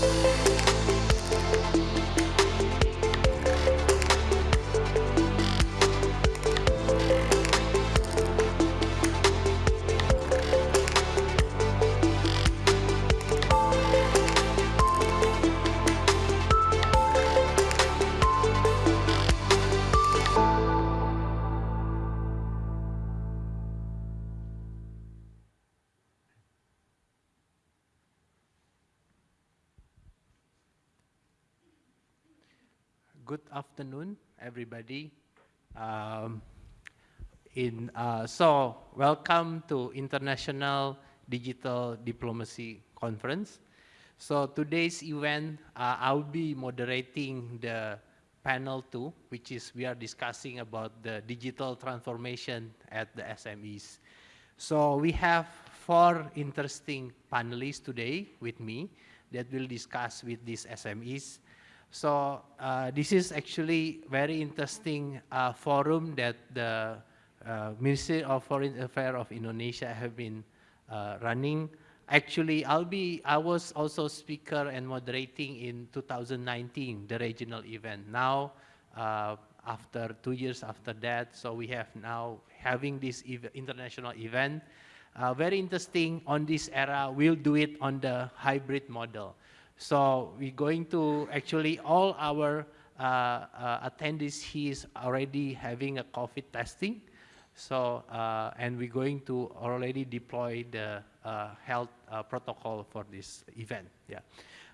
good afternoon, everybody. Um, in uh, so welcome to International Digital Diplomacy Conference. So today's event, uh, I'll be moderating the panel two, which is we are discussing about the digital transformation at the SMEs. So we have four interesting panelists today with me that will discuss with these SMEs. So uh, this is actually very interesting uh, forum that the uh, Ministry of Foreign Affairs of Indonesia have been uh, running. Actually, I'll be, I was also speaker and moderating in 2019, the regional event. Now, uh, after two years after that, so we have now having this ev international event. Uh, very interesting on this era, we'll do it on the hybrid model. So we're going to actually all our uh, uh, attendees here is already having a COVID testing. So, uh, and we're going to already deploy the uh, health uh, protocol for this event. Yeah.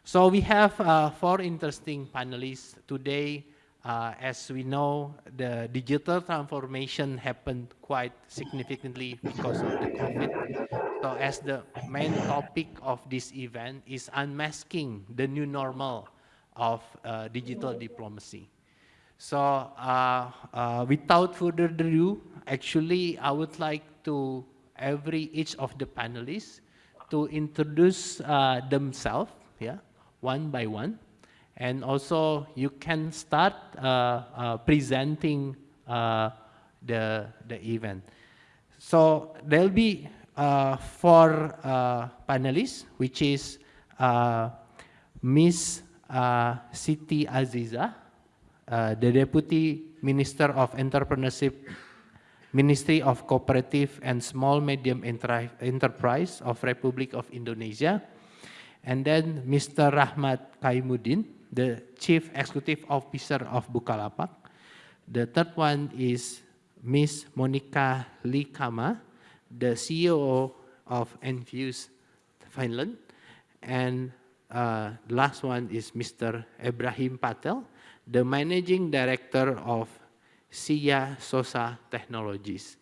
So we have uh, four interesting panelists today. As we know, the digital transformation happened quite significantly because of the COVID. So as the main topic of this event is unmasking the new normal of uh, digital diplomacy. So uh, uh, without further ado, actually I would like to every each of the panelists to introduce uh, themselves, yeah, one by one. And also you can start uh, uh, presenting the, the event. So there'll be uh, four uh, panelists, which is uh, Ms. Uh, Siti Aziza, uh, the Deputy Minister of Entrepreneurship, Ministry of Cooperative and Small Medium Enterprise of Republic of Indonesia, and then Mr. Rahmat Kaimuddin, the Chief Executive Officer of Bukalapak. The third one is Ms. Monika Liikamaa, the CEO of Enfuce Finland. And uh, the last one is Mr. Ibrahim Patel, the Managing Director of SIA SOSA Technologies.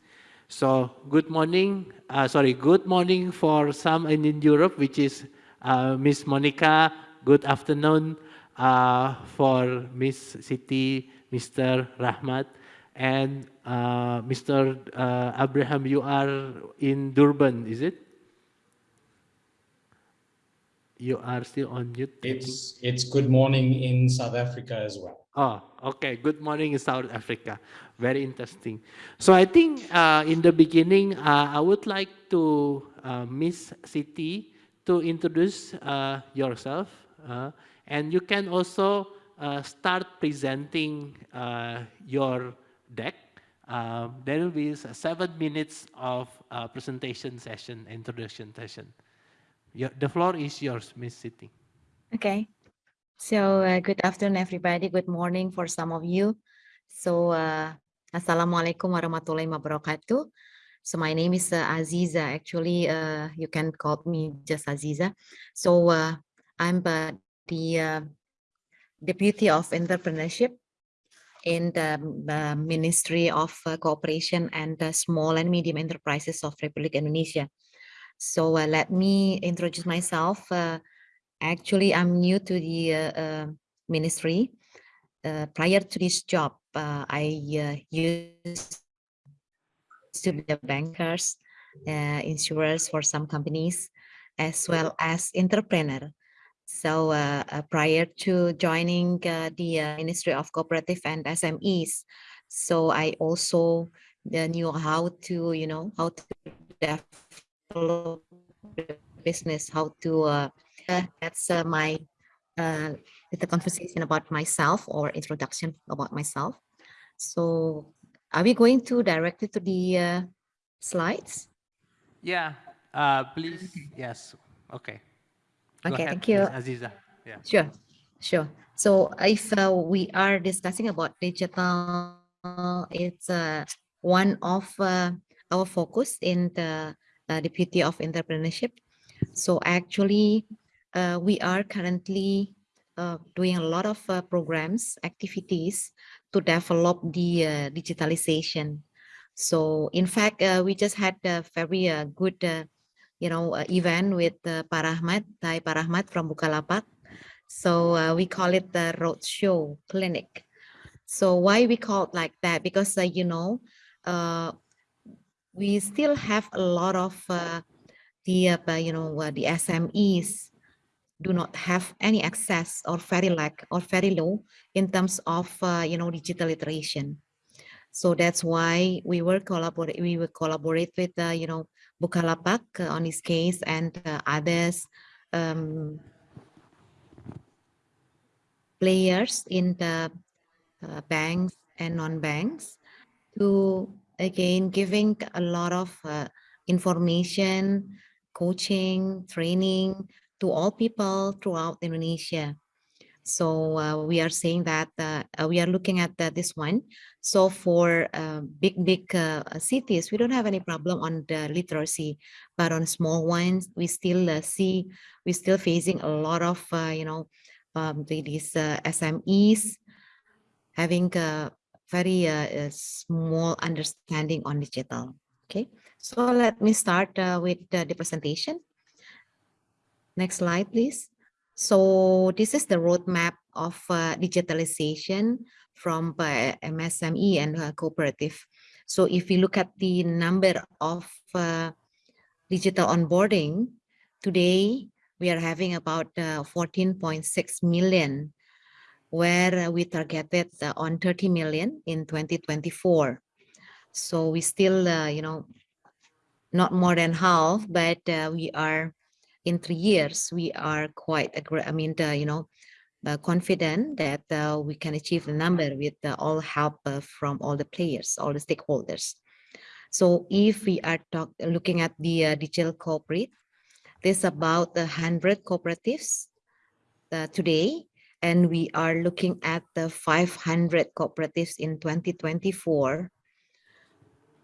So good morning, uh, sorry, good morning for some in Europe, which is uh, Miss Monica. Good afternoon uh, for Miss Siti, Mr. Rahmat. And uh, Mr. Uh, Abraham, you are in Durban, is it? You are still on mute. It's it's good morning in South Africa as well. Oh, okay. Good morning in South Africa. Very interesting. So I think uh, in the beginning, uh, I would like to uh, Miss Siti to introduce uh, yourself, uh, and you can also uh, start presenting your deck. Um, there will be seven minutes of uh, presentation session, introduction session. Your, the floor is yours, Miss Siti. Okay. So uh, good afternoon, everybody. Good morning for some of you. So uh, Assalamualaikum warahmatullahi wabarakatuh. So my name is uh, Aziza. Actually, uh, you can call me just Aziza. So uh, I'm uh, the uh, Deputy of Entrepreneurship in the, the Ministry of uh, Cooperation and Small and Medium Enterprises of Republic Indonesia. So uh, let me introduce myself. Uh, actually, I'm new to the uh, uh, ministry. Uh, prior to this job, I used to be a bankers, insurers for some companies, as well as entrepreneur. So uh, uh, prior to joining uh, the Ministry of Cooperative and SMEs, so I also knew how to, you know, how to develop business, how to, that's my uh, little conversation about myself or introduction about myself. So are we going to directly to the uh, slides? Yeah, uh, please, yes, okay. Okay, thank you. Aziza. Yeah. Sure, sure. So if uh, we are discussing about digital, it's uh, one of uh, our focus in the uh, Deputy of Entrepreneurship. So actually, uh, we are currently uh, doing a lot of uh, programs, activities to develop the uh, digitalization. So in fact, uh, we just had a very uh, good, uh, you know, event with uh, Parahmat, Thai Parahmat from Bukalapak. So uh, we call it the roadshow clinic. So why we call it like that? Because, uh, you know, uh, we still have a lot of uh, the, uh, you know, uh, the SMEs do not have any access or very lack or very low in terms of, uh, you know, digital iteration. So that's why we will collaborate, we will collaborate with, you know, Bukalapak uh, on his case and uh, others um, players in the uh, banks and non-banks to again giving a lot of uh, information, coaching, training to all people throughout Indonesia. So uh, we are saying that uh, uh, we are looking at uh, this one. So for uh, big, big uh, cities, we don't have any problem on the literacy, but on small ones, we still see, we're still facing a lot of, you know, um, these SMEs having a very small understanding on digital. Okay, so let me start with the presentation. Next slide, please. So this is the roadmap of uh, digitalization from uh, MSME and uh, cooperative. So if you look at the number of uh, digital onboarding, today we are having about uh, 14.6 million, where uh, we targeted uh, on 30 million in 2024. So we still, uh, you know, not more than half, but uh, we are in three years, we are quite, I mean, uh, you know, uh, confident that uh, we can achieve the number with uh, all help uh, from all the players, all the stakeholders. So if we are talk, looking at the uh, digital corporate, there's about a hundred cooperatives uh, today, and we are looking at the 500 cooperatives in 2024.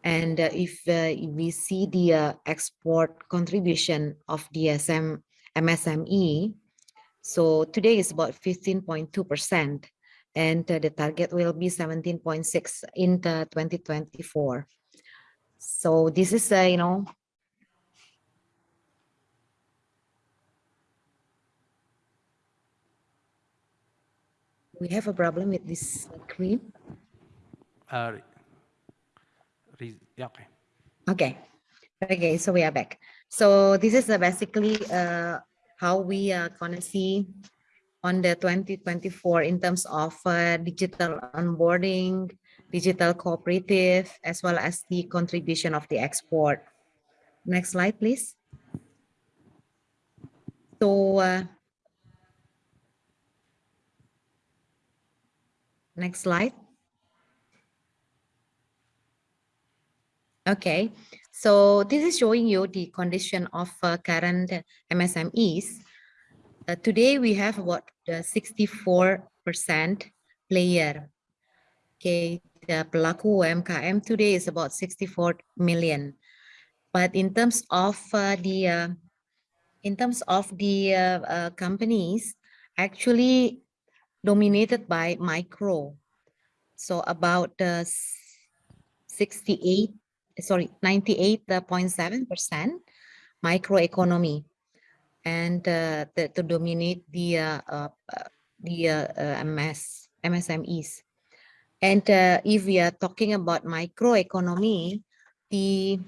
And uh, if uh, we see the uh, export contribution of DSM MSME, so today is about 15.2%, and the target will be 17.6 in the 2024. So this is, you know, we have a problem with this screen. Uh, re- yeah, okay. Okay, okay, so we are back. So this is basically uh, how we are gonna see on the 2024 in terms of uh, digital onboarding, digital cooperative, as well as the contribution of the export. Next slide, please. So uh, next slide. Okay, so this is showing you the condition of uh, current MSMEs. Uh, today we have about 64% player. Okay, the pelaku UMKM today is about 64 million. But in terms of uh, the uh, in terms of the uh, uh, companies, actually dominated by micro. So about uh, 68 sorry, 98.7% microeconomy and uh, the, to dominate the uh, uh, uh, the uh, uh, MS, MSMEs. And if we are talking about microeconomy, the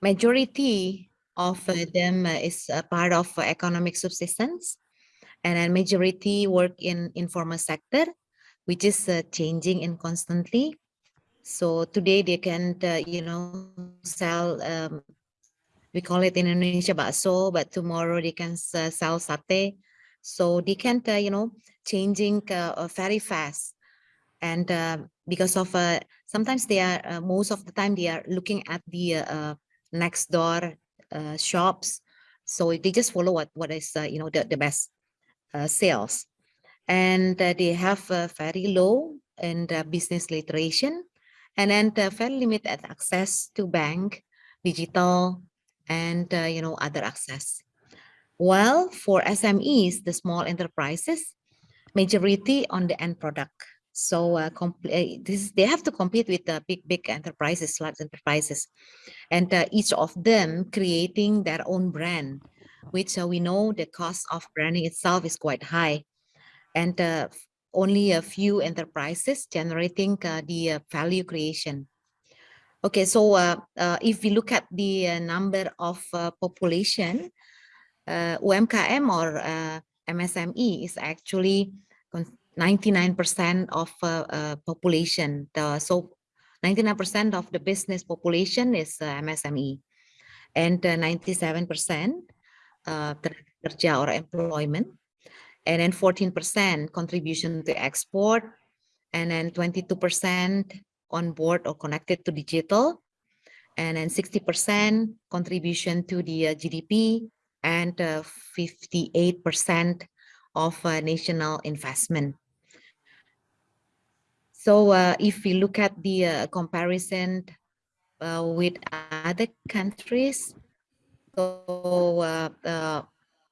majority of them is part of economic subsistence and a majority work in informal sector, which is changing and constantly. So today they can, uh, you know, sell, um, we call it in Indonesia bakso, but tomorrow they can uh, sell sate. So they can't, uh, you know, changing uh, uh, very fast. And uh, because of, sometimes they are, most of the time they are looking at the next door shops. So they just follow what, what is, you know, the, the best sales. And they have very low and business literation and then uh, very limited access to bank, digital, and, uh, you know, other access. While for SMEs, the small enterprises, majority on the end product. So uh, uh, this they have to compete with the big big enterprises, large enterprises, and uh, each of them creating their own brand, which uh, we know the cost of branding itself is quite high, and uh, only a few enterprises generating uh, the uh, value creation. Okay, so uh, uh if we look at the uh, number of uh, population, UMKM or MSME is actually 99% of population. The, so 99% of the business population is MSME and 97% uh, kerja or employment. And then 14% contribution to export and then 22% on board or connected to digital and then 60% contribution to the uh, GDP and 58% of uh, national investment. So uh, if we look at the uh, comparison uh, with other countries, so uh, uh,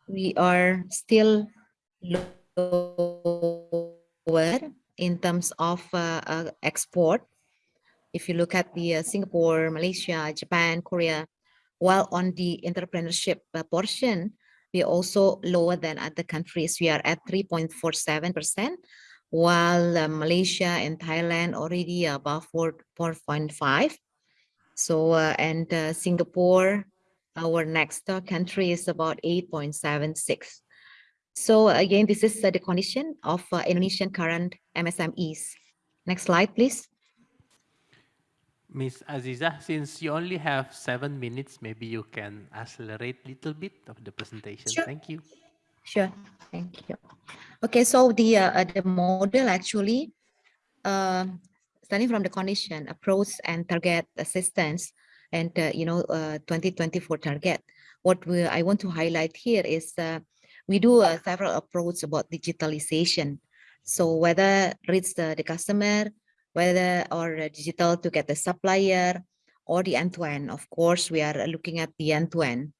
we are still lower in terms of uh, uh, export. If you look at the uh, Singapore, Malaysia, Japan, Korea, while on the entrepreneurship uh, portion, we are also lower than other countries. We are at 3.47%, while Malaysia and Thailand already above 4, 4.5. So, uh, and uh, Singapore, our next uh, country is about 8.76. So again, this is uh, the condition of uh, Indonesian current MSMEs. Next slide, please. Miss Aziza, since you only have seven minutes, maybe you can accelerate a little bit of the presentation. Sure. Thank you. Sure, thank you. Okay, so the uh, uh, the model actually, uh, starting from the condition, approach and target assistance, and uh, you know, uh, 2024 target. What we I want to highlight here is uh, we do uh, several approach about digitalization. So whether reach the, the customer, whether or digital to get the supplier or the end-to-end. Of course, we are looking at the end-to-end.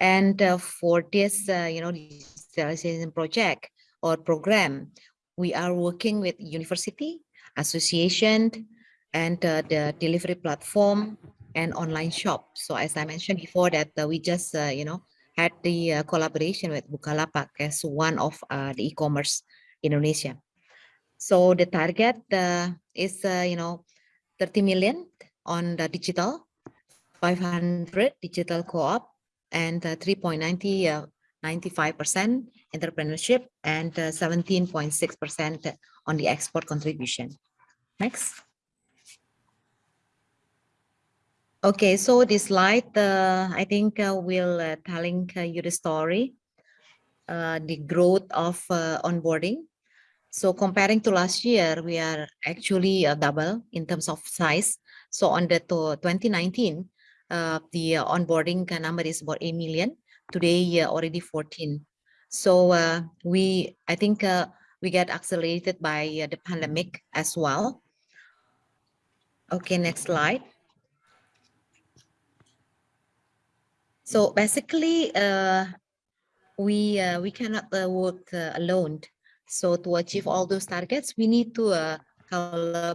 And uh, for this, uh, you know, digitalization project or program, we are working with university, association, and uh, the delivery platform and online shop. So as I mentioned before that uh, we just, uh, you know, had the uh, collaboration with Bukalapak as one of uh, the e-commerce Indonesia. So the target uh, is, you know, 30 million on the digital, 500 digital co-op, and uh, 3.90, uh, 95% entrepreneurship, and 17.6% on the export contribution. Next. Okay, so this slide, uh, I think uh, will uh, telling uh, you the story, uh, the growth of uh, onboarding. So comparing to last year, we are actually double in terms of size. So on the to 2019, uh, the onboarding number is about 8 million. Today, already 14. So we, I think we get accelerated by the pandemic as well. Okay, next slide. So basically, uh, we uh, we cannot uh, work uh, alone. So to achieve all those targets, we need to uh, collaborate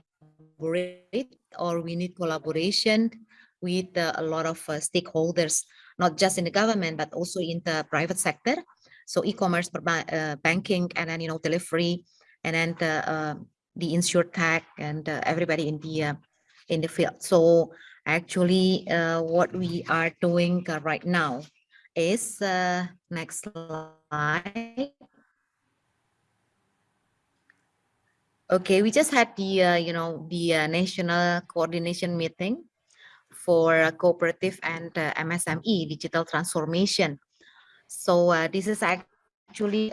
or we need collaboration with uh, a lot of stakeholders, not just in the government, but also in the private sector. So e-commerce, banking, and then, you know, delivery, and then the, the insure tech and everybody in the, in the field. So actually uh, what we are doing uh, right now is, uh, next slide. Okay, we just had the, uh, you know, the uh, national coordination meeting for uh, cooperative and MSME digital transformation. So this is actually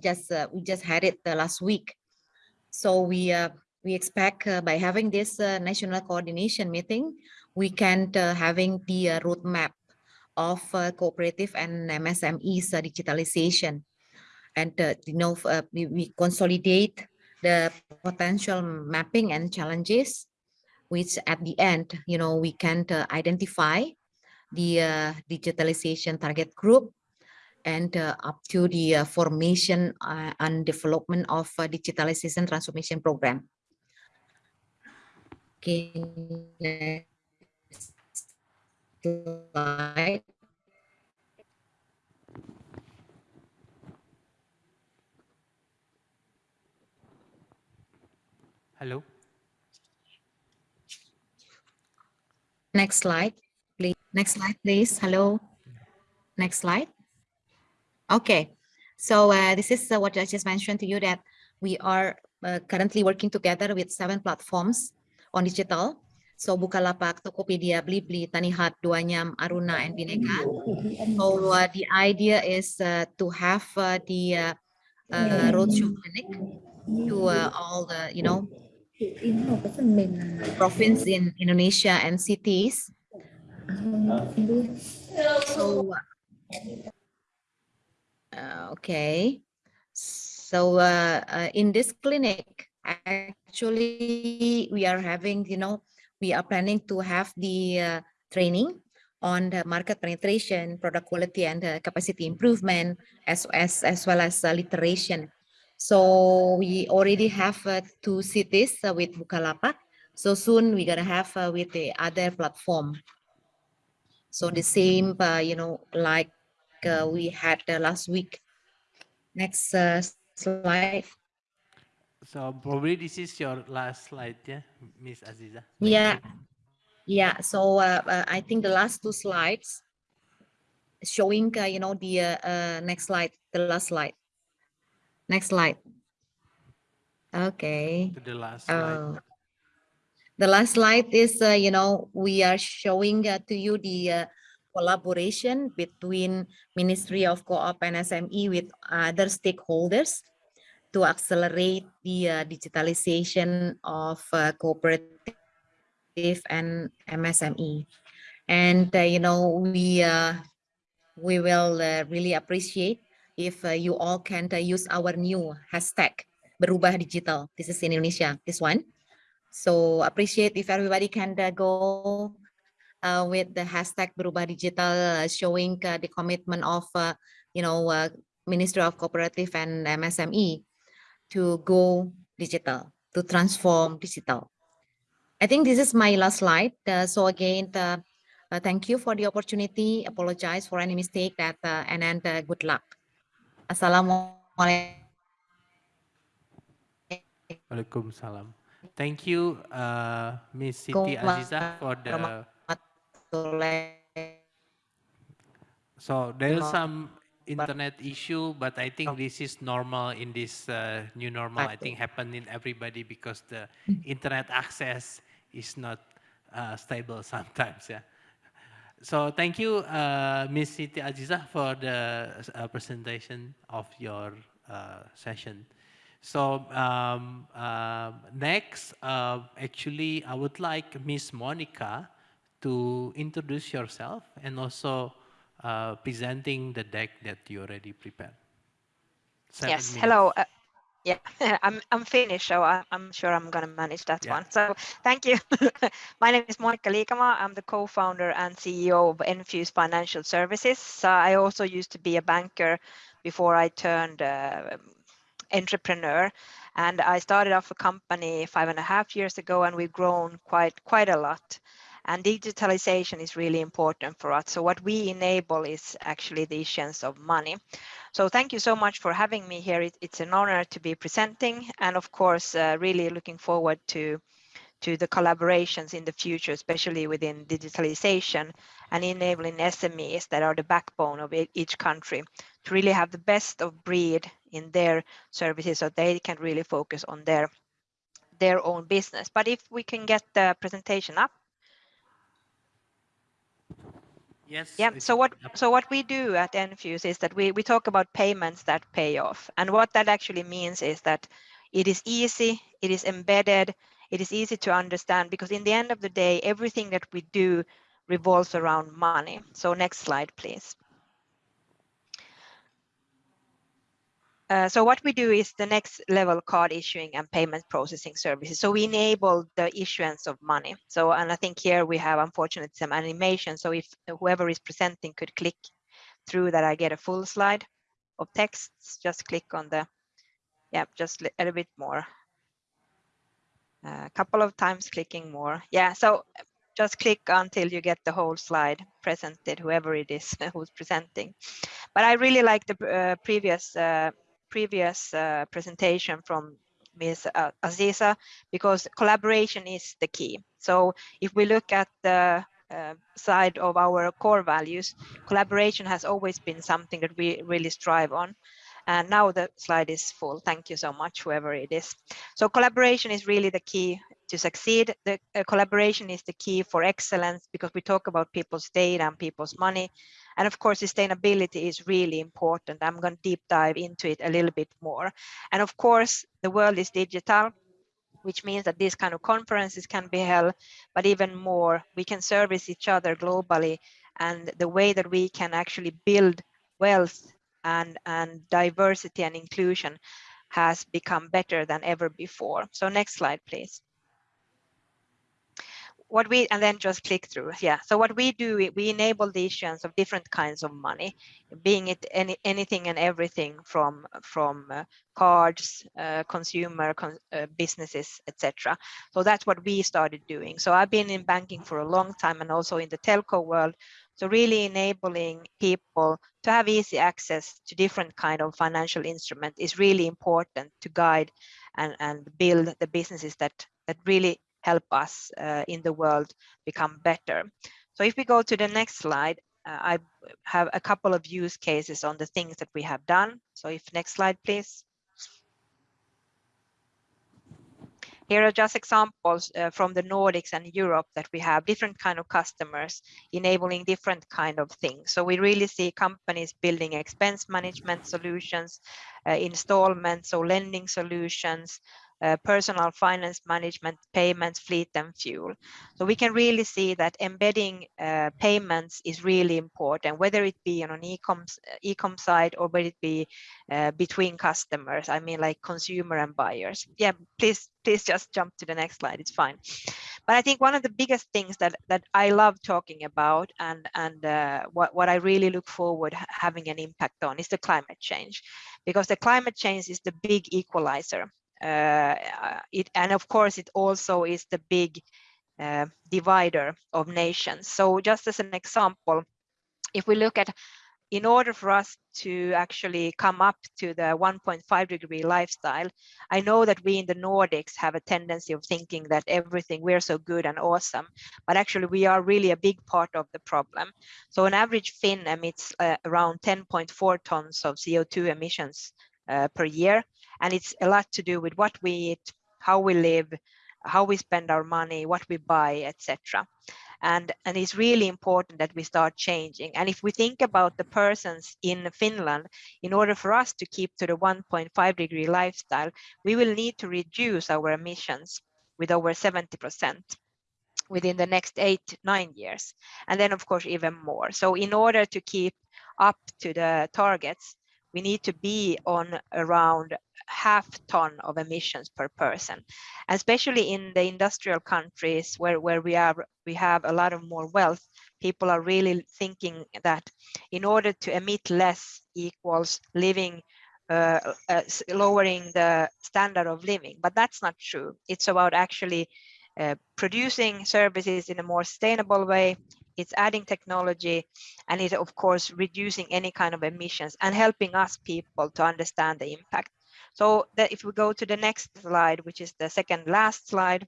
just we just had it the last week. So we we expect uh, by having this uh, national coordination meeting, we can uh, having the uh, roadmap of uh, cooperative and MSMEs uh, digitalization. And you know, we, we consolidate the potential mapping and challenges, which at the end, you know, we can identify the digitalization target group and uh, up to the uh, formation uh, and development of digitalization transformation program. Next slide. Hello? Next slide, please. Next slide, please. Hello. Next slide. Okay, so uh, this is uh, what I just mentioned to you that we are uh, currently working together with seven platforms on digital. So Bukalapak, Tokopedia, Blibli, Tanihat, Duanyam, Aruna, and Bineka. So uh, the idea is uh, to have uh, the uh, uh, roadshow clinic to uh, all the, you know, province in Indonesia and cities. So, okay. So in this clinic, actually, we are having, you know, we are planning to have the uh, training on the market penetration, product quality, and uh, capacity improvement, as, as, as well as uh, literation. So we already have uh, two cities uh, with Bukalapak. So soon we're gonna have uh, with the other platform. So the same, you know, like we had last week. Next slide. So probably this is your last slide, yeah, Miss Aziza? Yeah, yeah. So uh, uh, I think the last two slides showing, uh, you know, the uh, uh, next slide, the last slide. Next slide. Okay. To the last slide. Uh, the last slide is, uh, you know, we are showing uh, to you the uh, collaboration between Ministry of Co-op and SME with other stakeholders to accelerate the uh, digitalization of uh, cooperative and MSME. And, uh, you know, we, uh, we will uh, really appreciate if uh, you all can use our new hashtag berubah digital. This is in Indonesia, this one. So appreciate if everybody can go with the hashtag berubah digital showing the commitment of, you know, Ministry of Cooperative and MSME to go digital, to transform digital. I think this is my last slide. Uh, so again, uh, uh, thank you for the opportunity. Apologize for any mistake that, uh, and then uh, good luck. Assalamualaikum. Waalaikumsalam. Thank you, uh, Miss Siti Aziza, for the. So there is some internet issue, but I think this is normal in this uh, new normal. I think happened in everybody because the internet access is not uh, stable sometimes. Yeah. So thank you, uh, Ms. Siti Aziza, for the uh, presentation of your uh, session. So um, uh, next, uh, actually, I would like Ms. Monica to introduce yourself and also uh, presenting the deck that you already prepared. Seven yes, minutes. hello. Uh, yeah, I'm I'm Finnish, so I, I'm sure I'm gonna manage that Yeah. one. So thank you. My name is Monika Liikamaa. I'm the co-founder and CEO of Enfuce Financial Services. So I also used to be a banker before I turned uh, entrepreneur, and I started off a company five and a half years ago, and we've grown quite quite a lot. And digitalization is really important for us. So what we enable is actually the issuance of money. So thank you so much for having me here. It, it's an honor to be presenting, and of course, uh, really looking forward to to the collaborations in the future, especially within digitalization and enabling SMEs that are the backbone of each country to really have the best of breed in their services so they can really focus on their their own business. But if we can get the presentation up. Yes. Yeah. So what so what we do at Enfuce is that we we talk about payments that pay off, and what that actually means is that it is easy, it is embedded, it is easy to understand because in the end of the day, everything that we do revolves around money. So next slide, please. Uh, so what we do is the next level card issuing and payment processing services. So we enable the issuance of money. So, and I think here we have unfortunately some animation. So if whoever is presenting could click through that, I get a full slide of texts. Just click on the, yeah, just a little bit more. A couple of times clicking more. Yeah, so just click until you get the whole slide presented, whoever it is who's presenting. But I really like the uh, previous uh, previous uh, presentation from Ms. Uh, Aziza because collaboration is the key. So if we look at the uh, side of our core values, collaboration has always been something that we really strive on. And now the slide is full. Thank you so much, whoever it is. So collaboration is really the key to succeed. The uh, collaboration is the key for excellence because we talk about people's data and people's money. And of course, sustainability is really important. I'm going to deep dive into it a little bit more. And of course, the world is digital, which means that these kind of conferences can be held, but even more, we can service each other globally. And the way that we can actually build wealth and, and diversity and inclusion has become better than ever before. So next slide, please what we and then just click through. Yeah. So what we do we enable the issuance of different kinds of money being it any anything and everything from from uh, cards uh, consumer con uh, businesses etc so that's what we started doing. So i've been in banking for a long time and also in the telco world. So really enabling people to have easy access to different kind of financial instrument is really important to guide and and build the businesses that that really help us uh, in the world become better. So if we go to the next slide, uh, I have a couple of use cases on the things that we have done. So if next slide, please. Here are just examples uh, from the Nordics and Europe that we have different kind of customers enabling different kind of things. So we really see companies building expense management solutions, uh, installments, so lending solutions, uh, personal finance management, payments, fleet and fuel. So we can really see that embedding uh, payments is really important, whether it be on an e-com e side or whether it be uh, between customers. I mean, like consumer and buyers. Yeah, please, please just jump to the next slide. It's fine. But I think one of the biggest things that that I love talking about and and uh, what what I really look forward having an impact on is the climate change, because the climate change is the big equalizer uh, it, and of course, it also is the big uh, divider of nations. So just as an example, if we look at in order for us to actually come up to the 1.5 degree lifestyle, I know that we in the Nordics have a tendency of thinking that everything we're so good and awesome, but actually we are really a big part of the problem. So an average Finn emits uh, around 10.4 tons of CO2 emissions uh, per year. And it's a lot to do with what we eat, how we live, how we spend our money, what we buy, etc. And, and it's really important that we start changing. And if we think about the persons in Finland, in order for us to keep to the 1.5 degree lifestyle, we will need to reduce our emissions with over 70% within the next eight, nine years. And then of course, even more. So in order to keep up to the targets, we need to be on around half ton of emissions per person especially in the industrial countries where where we are we have a lot of more wealth. People are really thinking that in order to emit less equals living uh, uh, lowering the standard of living. But that's not true. It's about actually uh, producing services in a more sustainable way it's adding technology and it's of course reducing any kind of emissions and helping us people to understand the impact. So that if we go to the next slide which is the second last slide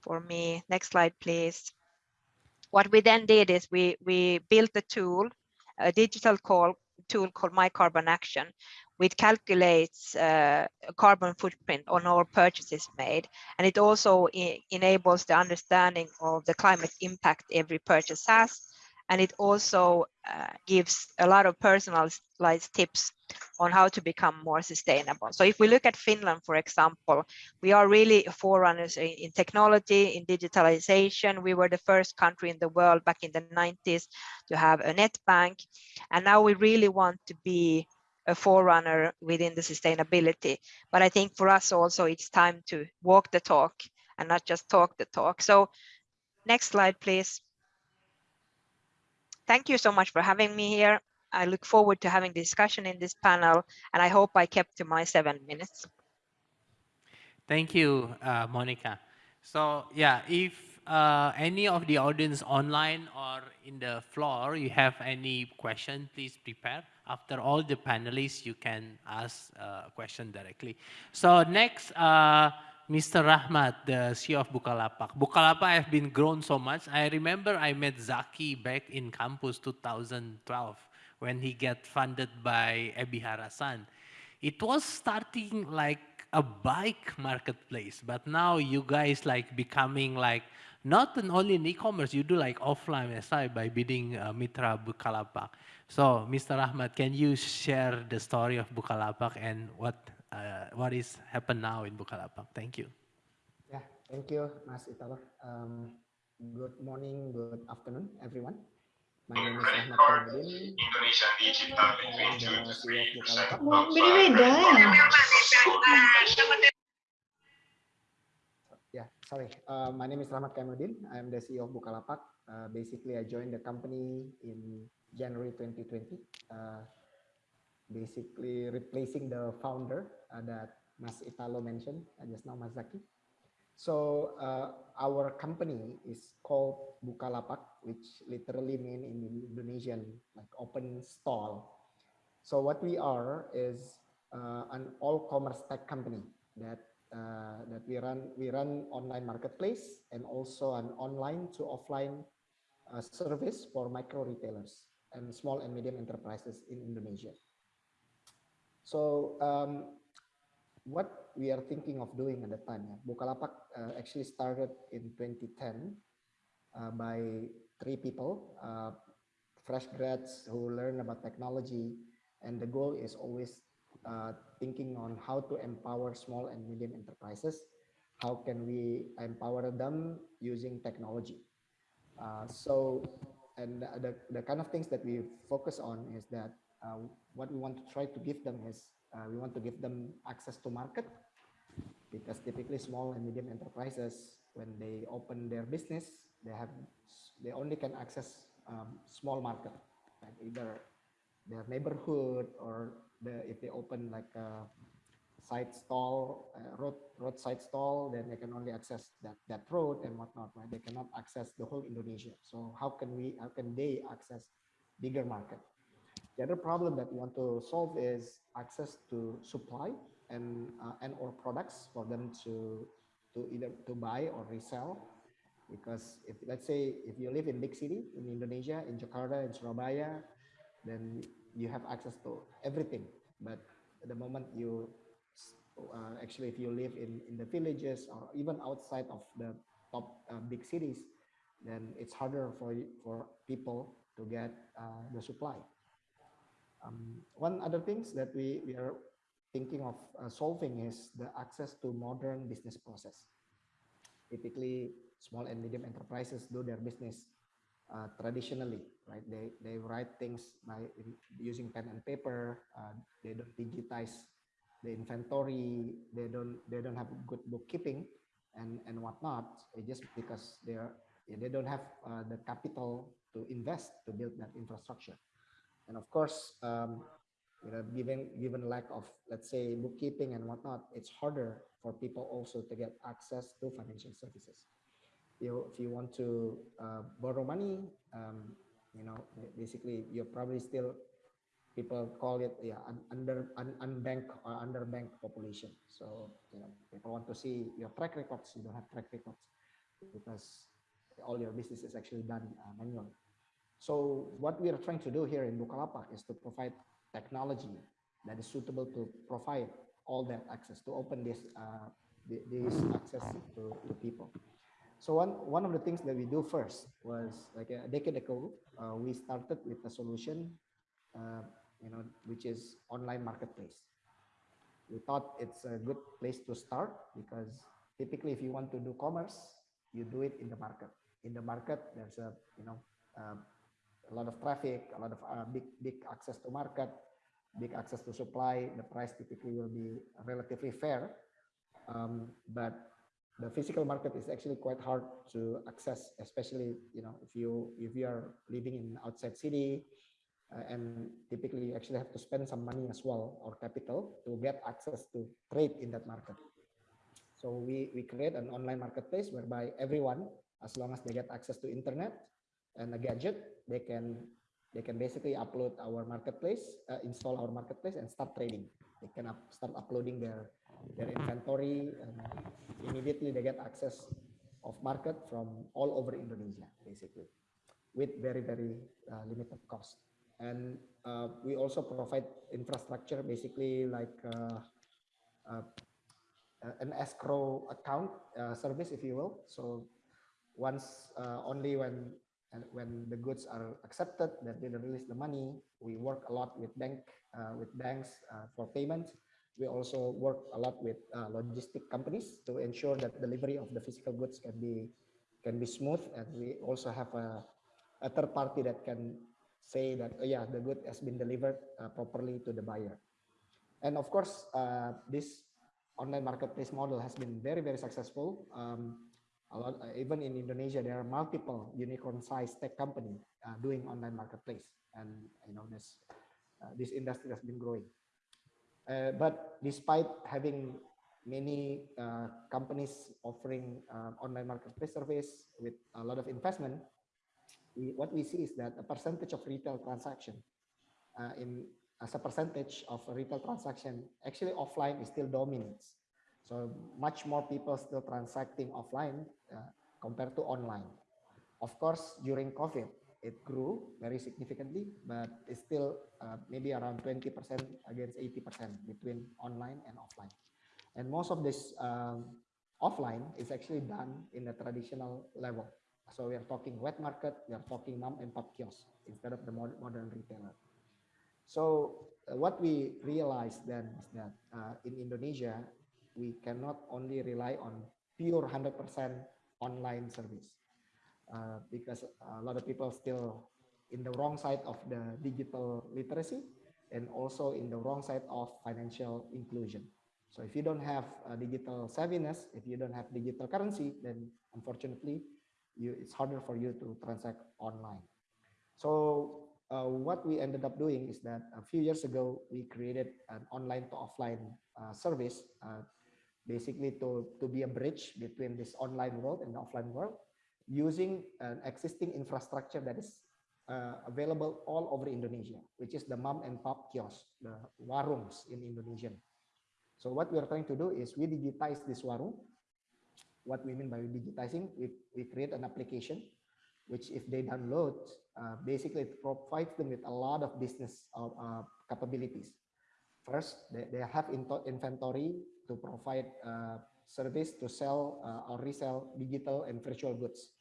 for me next slide please. What we then did is we we built a tool a digital call tool called My Carbon Action, which calculates uh, a carbon footprint on all purchases made. And it also enables the understanding of the climate impact every purchase has and it also uh, gives a lot of personalized tips on how to become more sustainable. So if we look at Finland, for example, we are really forerunners in technology, in digitalization. We were the first country in the world back in the 90s to have a net bank. And now we really want to be a forerunner within the sustainability. But I think for us also, it's time to walk the talk and not just talk the talk. So next slide, please. Thank you so much for having me here. I look forward to having discussion in this panel, and I hope I kept to my seven minutes. Thank you, uh, Monica. So yeah, if uh, any of the audience online or in the floor, you have any question, please prepare. After all the panelists, you can ask uh, a question directly. So next, uh, Mr. Rahmat, the CEO of Bukalapak. Bukalapak have been grown so much. I remember I met Zaky back in campus 2012 when he get funded by Ebi Harasan. It was starting like a bike marketplace, but now you guys like becoming like not only in e-commerce, you do like offline SI by bidding uh, Mitra Bukalapak. So, Mr. Rahmat, can you share the story of Bukalapak and what uh, what is happen now in Bukalapak. Thank you. Yeah, thank you, Mas Italo. Um, good morning, good afternoon, everyone. My name is Ahmad the CEO of Bukalapak. Beda-beda ya. Yeah, sorry. Uh, my name is Rahmat Kamudin. I'm the CEO of Bukalapak. Uh, basically, I joined the company in January 2020. Uh, basically replacing the founder uh, that Mas Italo mentioned uh, just now, Mas So uh, our company is called Bukalapak, which literally mean in Indonesian like open stall. So what we are is uh, an all commerce tech company that uh, that we run we run online marketplace and also an online to offline service for micro retailers and small and medium enterprises in Indonesia. So um, what we are thinking of doing at the time, yeah, Bukalapak uh, actually started in 2010 uh, by three people, uh, fresh grads who learn about technology, and the goal is always uh, thinking on how to empower small and medium enterprises. How can we empower them using technology? Uh, so, and the, the kind of things that we focus on is that uh, what we want to try to give them is uh, we want to give them access to market. Because typically small and medium enterprises when they open their business they have they only can access um, small market. Like either their neighborhood or the if they open like a side stall uh, road roadside stall then they can only access that that road and whatnot right they cannot access the whole indonesia so how can we how can they access bigger market the other problem that we want to solve is access to supply and uh, and or products for them to to either to buy or resell. Because if let's say if you live in big city in Indonesia, in Jakarta, in Surabaya, then you have access to everything. But the moment you uh, actually if you live in in the villages or even outside of the top uh, big cities, then it's harder for for people to get uh, the supply. Um, one other things that we, we are thinking of uh, solving is the access to modern business process. Typically, small and medium enterprises do their business uh, traditionally, right? They, they write things by using pen and paper. Uh, they don't digitize the inventory. They don't they don't have good bookkeeping and and whatnot. just because they are they don't have uh, the capital to invest to build that infrastructure. And of course, um, you know, given given lack of let's say bookkeeping and whatnot, it's harder for people also to get access to financial services. You, know, if you want to uh, borrow money, um, you know, basically you're probably still people call it yeah under un, unbanked or underbanked population. So you know, people want to see your track records. You don't have track records because all your business is actually done uh, manually. So what we are trying to do here in Bukalapak is to provide technology that is suitable to provide all that access to open this uh, this access to, to people. So one one of the things that we do first was like a decade ago, uh, we started with a solution, uh, you know, which is online marketplace. We thought it's a good place to start because typically, if you want to do commerce, you do it in the market. In the market, there's a you know uh, a lot of traffic, a lot of uh, big big access to market, big access to supply. The price typically will be relatively fair, um, but the physical market is actually quite hard to access, especially you know if you if you are living in outside city, and typically you actually have to spend some money as well or capital to get access to trade in that market. So we we create an online marketplace whereby everyone, as long as they get access to internet and a gadget, they can they can basically upload our marketplace, uh, install our marketplace, and start trading. They can up, start uploading their their inventory, and immediately they get access of market from all over Indonesia, basically, with very very uh, limited cost. And uh, we also provide infrastructure, basically like uh, uh, uh, an escrow account service, if you will. So once only when when the goods are accepted that they release the money we work a lot with bank with banks for payment we also work a lot with logistic companies to ensure that delivery of the physical goods can be can be smooth and we also have a, a third party that can say that oh yeah the good has been delivered uh, properly to the buyer. And of course uh, this online marketplace model has been very very successful. Um, lot uh, even in indonesia there are multiple unicorn sized tech company uh, doing online marketplace. And you know this uh, this industry has been growing. But despite having many uh, companies offering uh, online marketplace service with a lot of investment we, what we see is that a percentage of retail transaction uh, in as a percentage of retail transaction actually offline is still dominates so much more people still transacting offline uh, compared to online. Of course, during COVID, it grew very significantly, but it's still uh, maybe around 20% against 80% between online and offline. And most of this um, offline is actually done in a traditional level. So we are talking wet market, we are talking mom and pop kiosk instead of the mod- modern retailer. So uh, what we realized then is that uh, in Indonesia, we cannot only rely on pure 100% online service uh, because a lot of people still in the wrong side of the digital literacy and also in the wrong side of financial inclusion. So if you don't have uh, digital savviness, if you don't have digital currency, then unfortunately, you, it's harder for you to transact online. So uh, what we ended up doing is that a few years ago, we created an online to offline uh, service, uh, basically to, to be a bridge between this online world and the offline world, using an existing infrastructure that is uh, available all over Indonesia, which is the mom and pop kiosk, the warungs in Indonesian. So what we are trying to do is we digitize this warung. What we mean by digitizing, we, we create an application which if they download, uh, basically it provides them with a lot of business uh, uh, capabilities. First, they, they have inventory to provide uh, service to sell uh, or resell digital and virtual goods,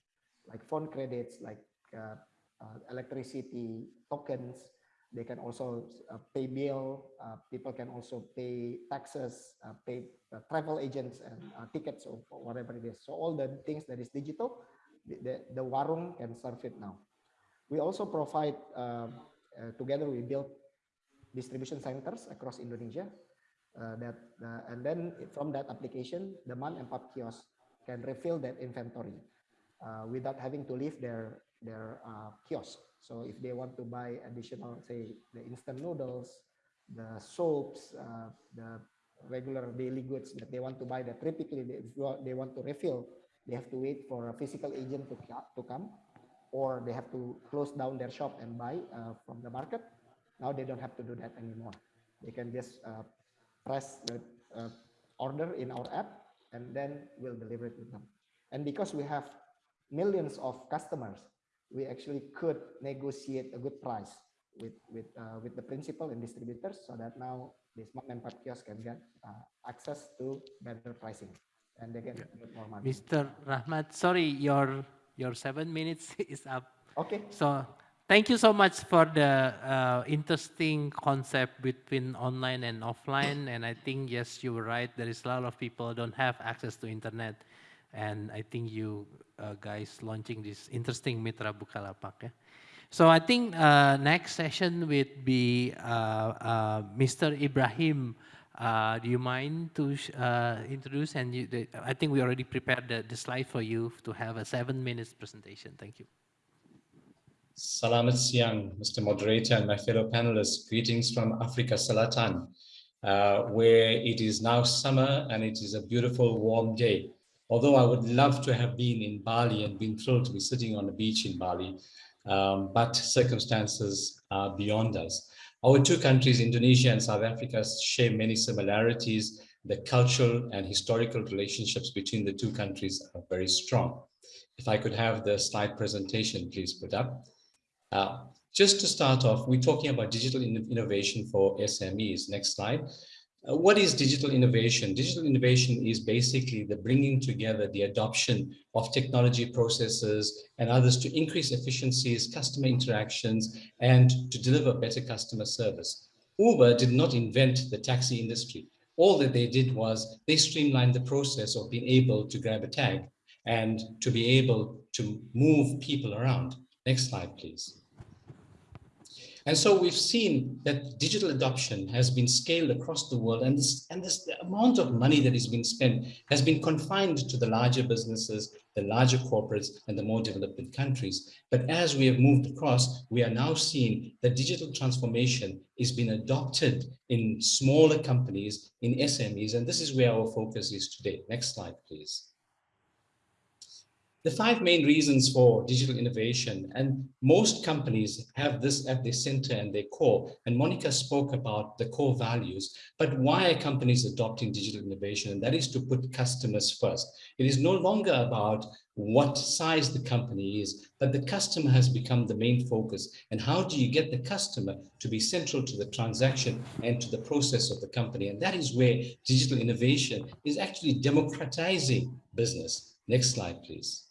like phone credits, like electricity tokens. They can also uh, pay bill. Uh, people can also pay taxes, uh, pay travel agents and tickets or whatever it is. So all the things that is digital, the, the, the warung can serve it now. We also provide, um, together we built distribution centers across Indonesia uh, that uh, and then from that application the mom and pop kiosk can refill that inventory uh, without having to leave their their kiosk so if they want to buy additional say the instant noodles the soaps uh, the regular daily goods that they want to buy that typically they, they want to refill they have to wait for a physical agent to, to come or they have to close down their shop and buy uh, from the market now they don't have to do that anymore they can just uh, press the uh, order in our app and then we'll deliver it to them. And because we have millions of customers, we actually could negotiate a good price with with uh, with the principal and distributors so that now this mom and pop kiosk can get uh, access to better pricing and they get more money. Mr. Rahmat, sorry, your your seven minutes is up. Okay. So thank you so much for the uh, interesting concept between online and offline. And I think, yes, you were right. There is a lot of people don't have access to internet. And I think you uh, guys launching this interesting Mitra Bukalapak. Yeah? So I think uh, next session would be uh, uh, Mr. Ibrahim. Uh, do you mind to introduce? And you, the, I think we already prepared the, the slide for you to have a seven minutes presentation. Thank you. Salamat siang, Mr. Moderator and my fellow panelists. Greetings from Africa Selatan, uh, where it is now summer and it is a beautiful warm day. Although I would love to have been in Bali and been thrilled to be sitting on a beach in Bali, um, but circumstances are beyond us. Our two countries, Indonesia and South Africa, share many similarities. The cultural and historical relationships between the two countries are very strong. If I could have the slide presentation, please put up. Uh, just to start off, we're talking about digital in innovation for SMEs. Next slide. Uh, what is digital innovation? Digital innovation is basically the bringing together the adoption of technology processes and others to increase efficiencies, customer interactions, and to deliver better customer service. Uber did not invent the taxi industry. All that they did was they streamlined the process of being able to grab a tag and to be able to move people around. Next slide, please. And so we've seen that digital adoption has been scaled across the world and this, and this the amount of money that is being spent has been confined to the larger businesses, the larger corporates and the more developed countries. But as we have moved across, we are now seeing that digital transformation is being adopted in smaller companies, in SMEs, and this is where our focus is today. Next slide, please the five main reasons for digital innovation and most companies have this at their center and their core and Monika spoke about the core values but why are companies adopting digital innovation? And that is to put customers first. It is no longer about what size the company is but the customer has become the main focus. And how do you get the customer to be central to the transaction and to the process of the company? And that is where digital innovation is actually democratizing business. Next slide please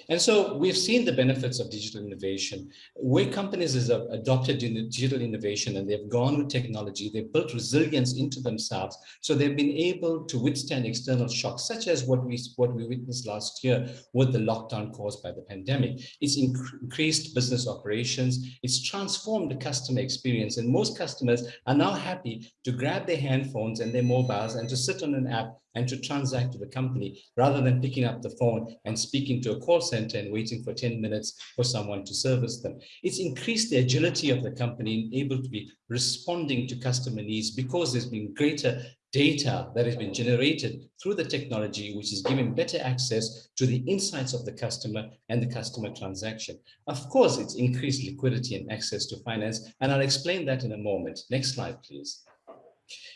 and so we've seen the benefits of digital innovation. Where companies have adopted digital innovation and they've gone with technology, they've built resilience into themselves. So they've been able to withstand external shocks, such as what we, what we witnessed last year with the lockdown caused by the pandemic. It's increased business operations. It's transformed the customer experience. And most customers are now happy to grab their handphones and their mobiles and to sit on an app and to transact with the company rather than picking up the phone and speaking to a call center and waiting for 10 minutes for someone to service them. It's increased the agility of the company and able to be responding to customer needs because there's been greater data that has been generated through the technology, which is giving better access to the insights of the customer and the customer transaction. Of course, it's increased liquidity and access to finance, and I'll explain that in a moment. Next slide, please.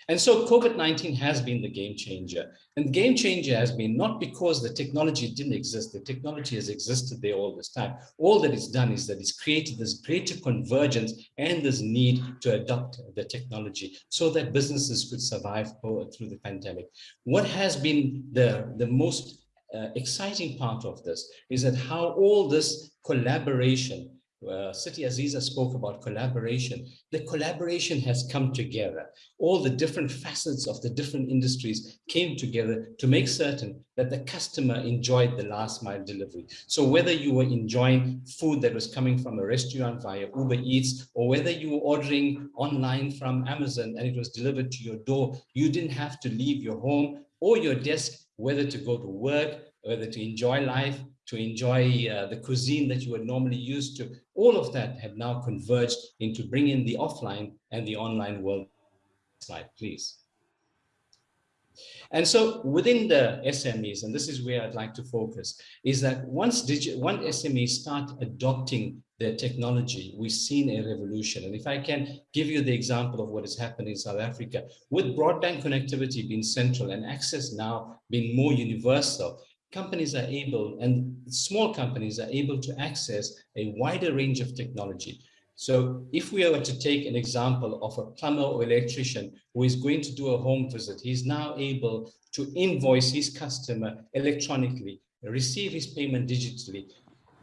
And so COVID-19 has been the game changer. And the game changer has been not because the technology didn't exist, the technology has existed there all this time. All that it's done is that it's created this greater convergence and this need to adopt the technology so that businesses could survive through the pandemic. What has been the, the most uh, exciting part of this is that how all this collaboration uh, Siti Aziza spoke about collaboration. The collaboration has come together. All the different facets of the different industries came together to make certain that the customer enjoyed the last mile delivery. So whether you were enjoying food that was coming from a restaurant via Uber Eats, or whether you were ordering online from Amazon and it was delivered to your door, you didn't have to leave your home or your desk, whether to go to work, whether to enjoy life, to enjoy uh, the cuisine that you were normally used to. All of that have now converged into bringing the offline and the online world. Slide, please. And so within the SMEs, and this is where I'd like to focus, is that once digit, one SME start adopting the technology, we've seen a revolution. And if I can give you the example of what has happened in South Africa, with broadband connectivity being central and access now being more universal, companies are able, and small companies are able to access a wider range of technology. So if we were to take an example of a plumber or electrician who is going to do a home visit, he's now able to invoice his customer electronically, receive his payment digitally,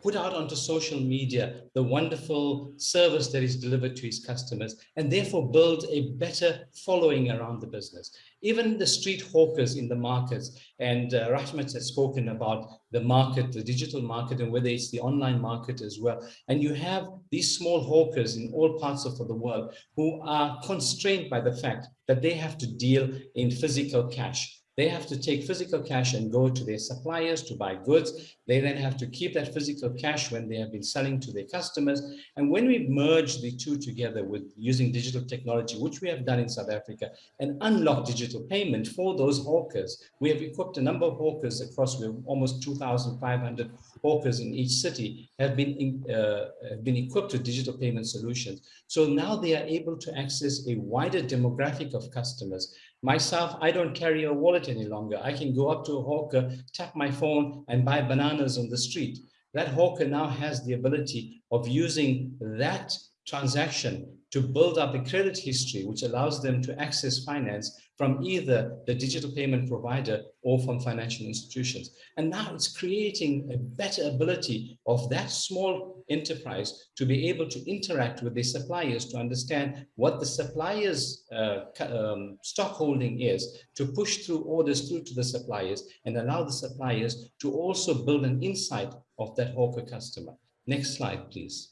put out onto social media the wonderful service that is delivered to his customers and therefore build a better following around the business. Even the street hawkers in the markets and uh, Rahmat has spoken about the market, the digital market and whether it's the online market as well. And you have these small hawkers in all parts of the world who are constrained by the fact that they have to deal in physical cash they have to take physical cash and go to their suppliers to buy goods. They then have to keep that physical cash when they have been selling to their customers. And when we merge the two together with using digital technology, which we have done in South Africa, and unlock digital payment for those hawkers, we have equipped a number of hawkers across almost 2,500 hawkers in each city have been, in, uh, have been equipped with digital payment solutions. So now they are able to access a wider demographic of customers Myself, I don't carry a wallet any longer. I can go up to a hawker, tap my phone and buy bananas on the street. That hawker now has the ability of using that transaction to build up a credit history, which allows them to access finance from either the digital payment provider or from financial institutions. And now it's creating a better ability of that small enterprise to be able to interact with the suppliers to understand what the suppliers uh, um, stock holding is to push through orders through to the suppliers and allow the suppliers to also build an insight of that hawker customer. Next slide, please.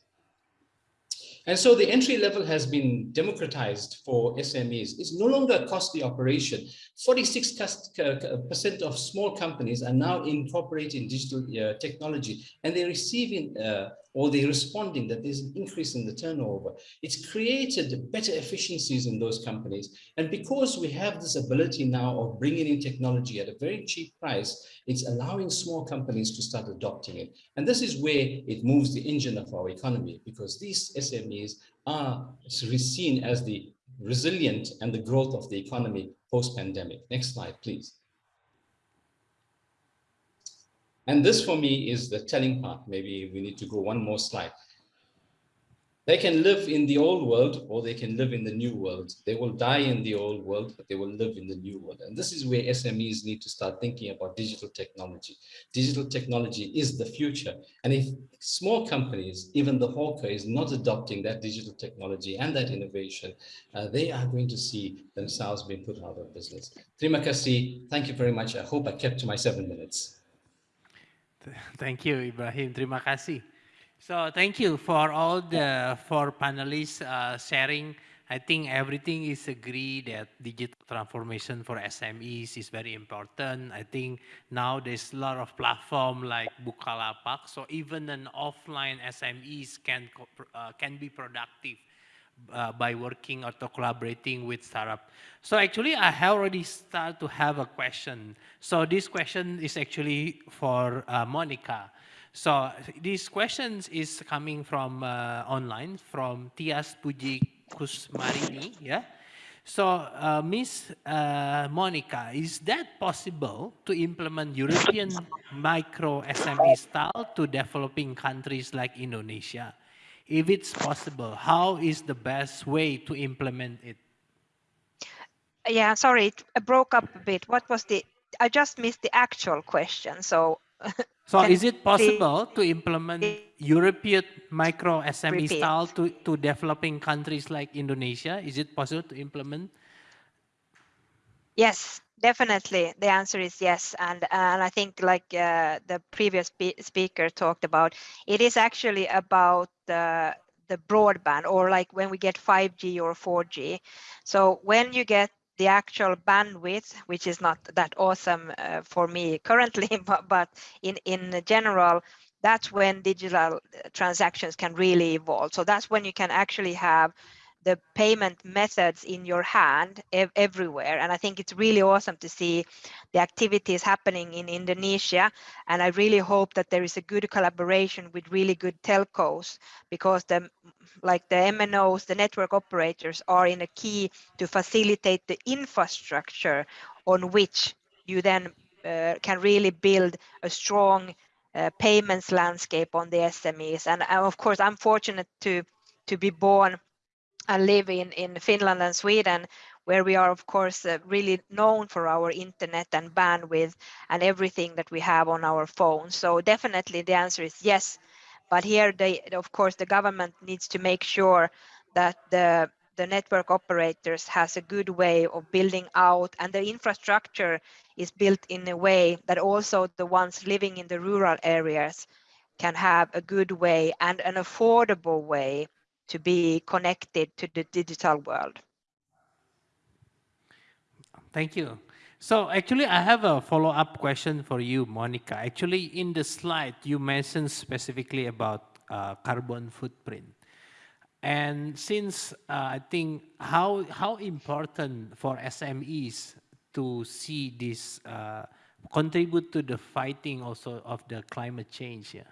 And so the entry level has been democratized for SMEs. It's no longer a costly operation. 46% of small companies are now incorporating digital uh, technology and they're receiving uh, or they're responding that there's an increase in the turnover. It's created better efficiencies in those companies. And because we have this ability now of bringing in technology at a very cheap price, it's allowing small companies to start adopting it. And this is where it moves the engine of our economy because these SMEs are seen as the resilient and the growth of the economy post-pandemic. Next slide, please. And this for me is the telling part. Maybe we need to go one more slide. They can live in the old world or they can live in the new world. They will die in the old world, but they will live in the new world. And this is where SMEs need to start thinking about digital technology. Digital technology is the future. And if small companies, even the hawker is not adopting that digital technology and that innovation, uh, they are going to see themselves being put out of business. Thank you very much. I hope I kept to my seven minutes. Thank you, Ibrahim. Terima kasih. So thank you for all the four panelists uh, sharing. I think everything is agreed that digital transformation for SMEs is very important. I think now there's a lot of platform like Bukalapak, so even an offline SMEs can uh, can be productive uh, by working or collaborating with startup. So actually, I have already started to have a question. So this question is actually for uh, Monika. So this question is coming from uh, online from Tias Puji Kusmarini. Yeah. So uh, Miss uh, Monika, is that possible to implement European micro SME style to developing countries like Indonesia? If it's possible, how is the best way to implement it? Yeah, sorry, it broke up a bit. What was the, I just missed the actual question. So, so is it possible to implement European micro SME repeat. style to, to developing countries like Indonesia? Is it possible to implement? Yes, Definitely, the answer is yes, and and I think like uh, the previous spe speaker talked about, it is actually about the the broadband or like when we get 5G or 4G. So when you get the actual bandwidth, which is not that awesome uh, for me currently, but, but in in general, that's when digital transactions can really evolve. So that's when you can actually have the payment methods in your hand ev everywhere. And I think it's really awesome to see the activities happening in Indonesia. And I really hope that there is a good collaboration with really good telcos because the like the MNOs, the network operators are in a key to facilitate the infrastructure on which you then uh, can really build a strong uh, payments landscape on the SMEs. And uh, of course, I'm fortunate to to be born and live in, in Finland and Sweden, where we are, of course, uh, really known for our internet and bandwidth and everything that we have on our phones. So definitely the answer is yes. But here, they, of course, the government needs to make sure that the the network operators has a good way of building out and the infrastructure is built in a way that also the ones living in the rural areas can have a good way and an affordable way to be connected to the digital world. Thank you. So actually, I have a follow-up question for you, Monika. Actually, in the slide, you mentioned specifically about uh, carbon footprint. And since uh, I think how, how important for SMEs to see this uh, contribute to the fighting also of the climate change, yeah?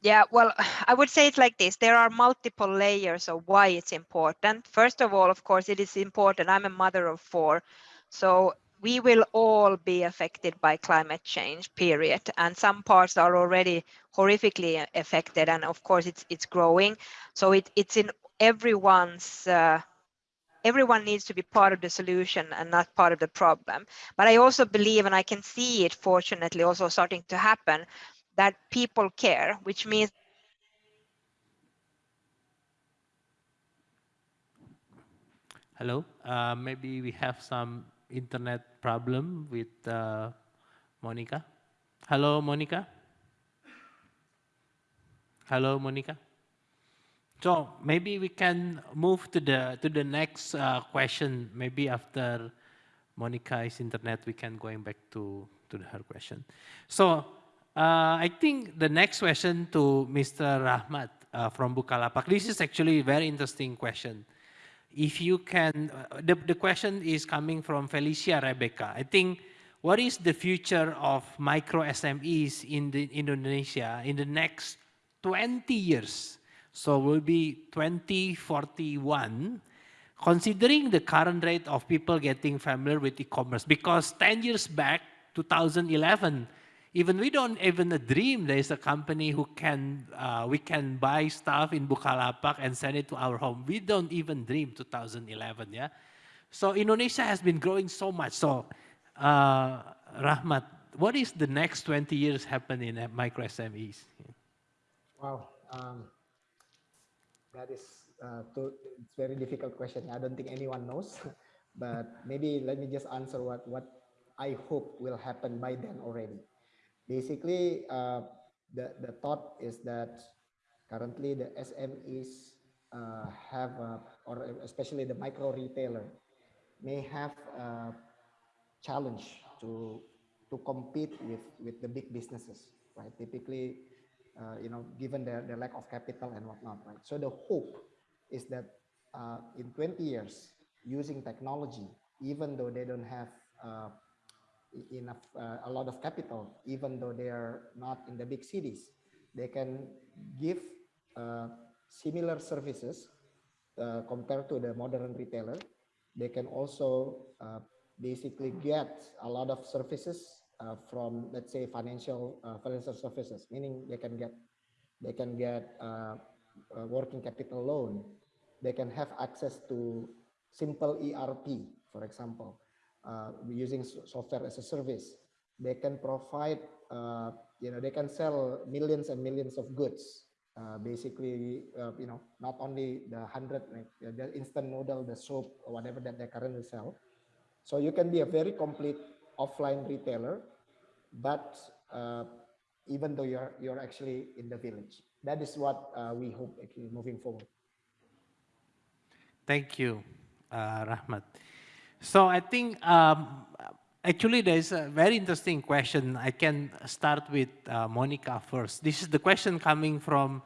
Yeah, well, I would say it like this. There are multiple layers of why it's important. First of all, of course, it is important. I'm a mother of four. So we will all be affected by climate change, period. And some parts are already horrifically affected. And of course, it's it's growing. So it, it's in everyone's uh, everyone needs to be part of the solution and not part of the problem. But I also believe, and I can see it fortunately also starting to happen, that people care, which means Hello, uh, maybe we have some internet problem with uh, Monika. Hello, Monika. Hello, Monika. So maybe we can move to the to the next uh, question. Maybe after Monika's internet, we can going back to to her question. So uh, I think the next question to Mr. Rahmat uh, from Bukalapak. This is actually a very interesting question if you can, uh, the, the question is coming from Felicia Rebecca. I think, what is the future of micro SMEs in the Indonesia in the next 20 years? So will be 2041, considering the current rate of people getting familiar with e-commerce, because 10 years back, 2011, even we don't even dream there is a company who can, uh, we can buy stuff in Bukalapak and send it to our home. We don't even dream 2011, yeah? So Indonesia has been growing so much. So uh, Rahmat, what is the next 20 years happen in uh, micro SMEs? Wow, um, that is uh, too, it's very difficult question. I don't think anyone knows, but maybe let me just answer what, what I hope will happen by then already basically uh, the, the thought is that currently the SMEs uh, have, uh, or especially the micro retailer, may have a challenge to to compete with with the big businesses, right? Typically, uh, you know, given their, their lack of capital and whatnot, right? So the hope is that uh, in 20 years, using technology, even though they don't have uh, enough uh, a lot of capital even though they are not in the big cities. They can give uh, similar services uh, compared to the modern retailer. They can also uh, basically get a lot of services uh, from let's say financial uh, financial services meaning they can get they can get working capital loan. They can have access to simple ERP for example uh, using software as a service. They can provide, uh, you know, they can sell millions and millions of goods. Uh, basically, uh, you know, not only the hundred, like the instant noodle, the soap, or whatever that they currently sell. So you can be a very complete offline retailer, but uh, even though you're you're actually in the village, that is what uh, we hope actually moving forward. Thank you, Rahmat. So I think um, actually there's a very interesting question. I can start with uh, Monika first. This is the question coming from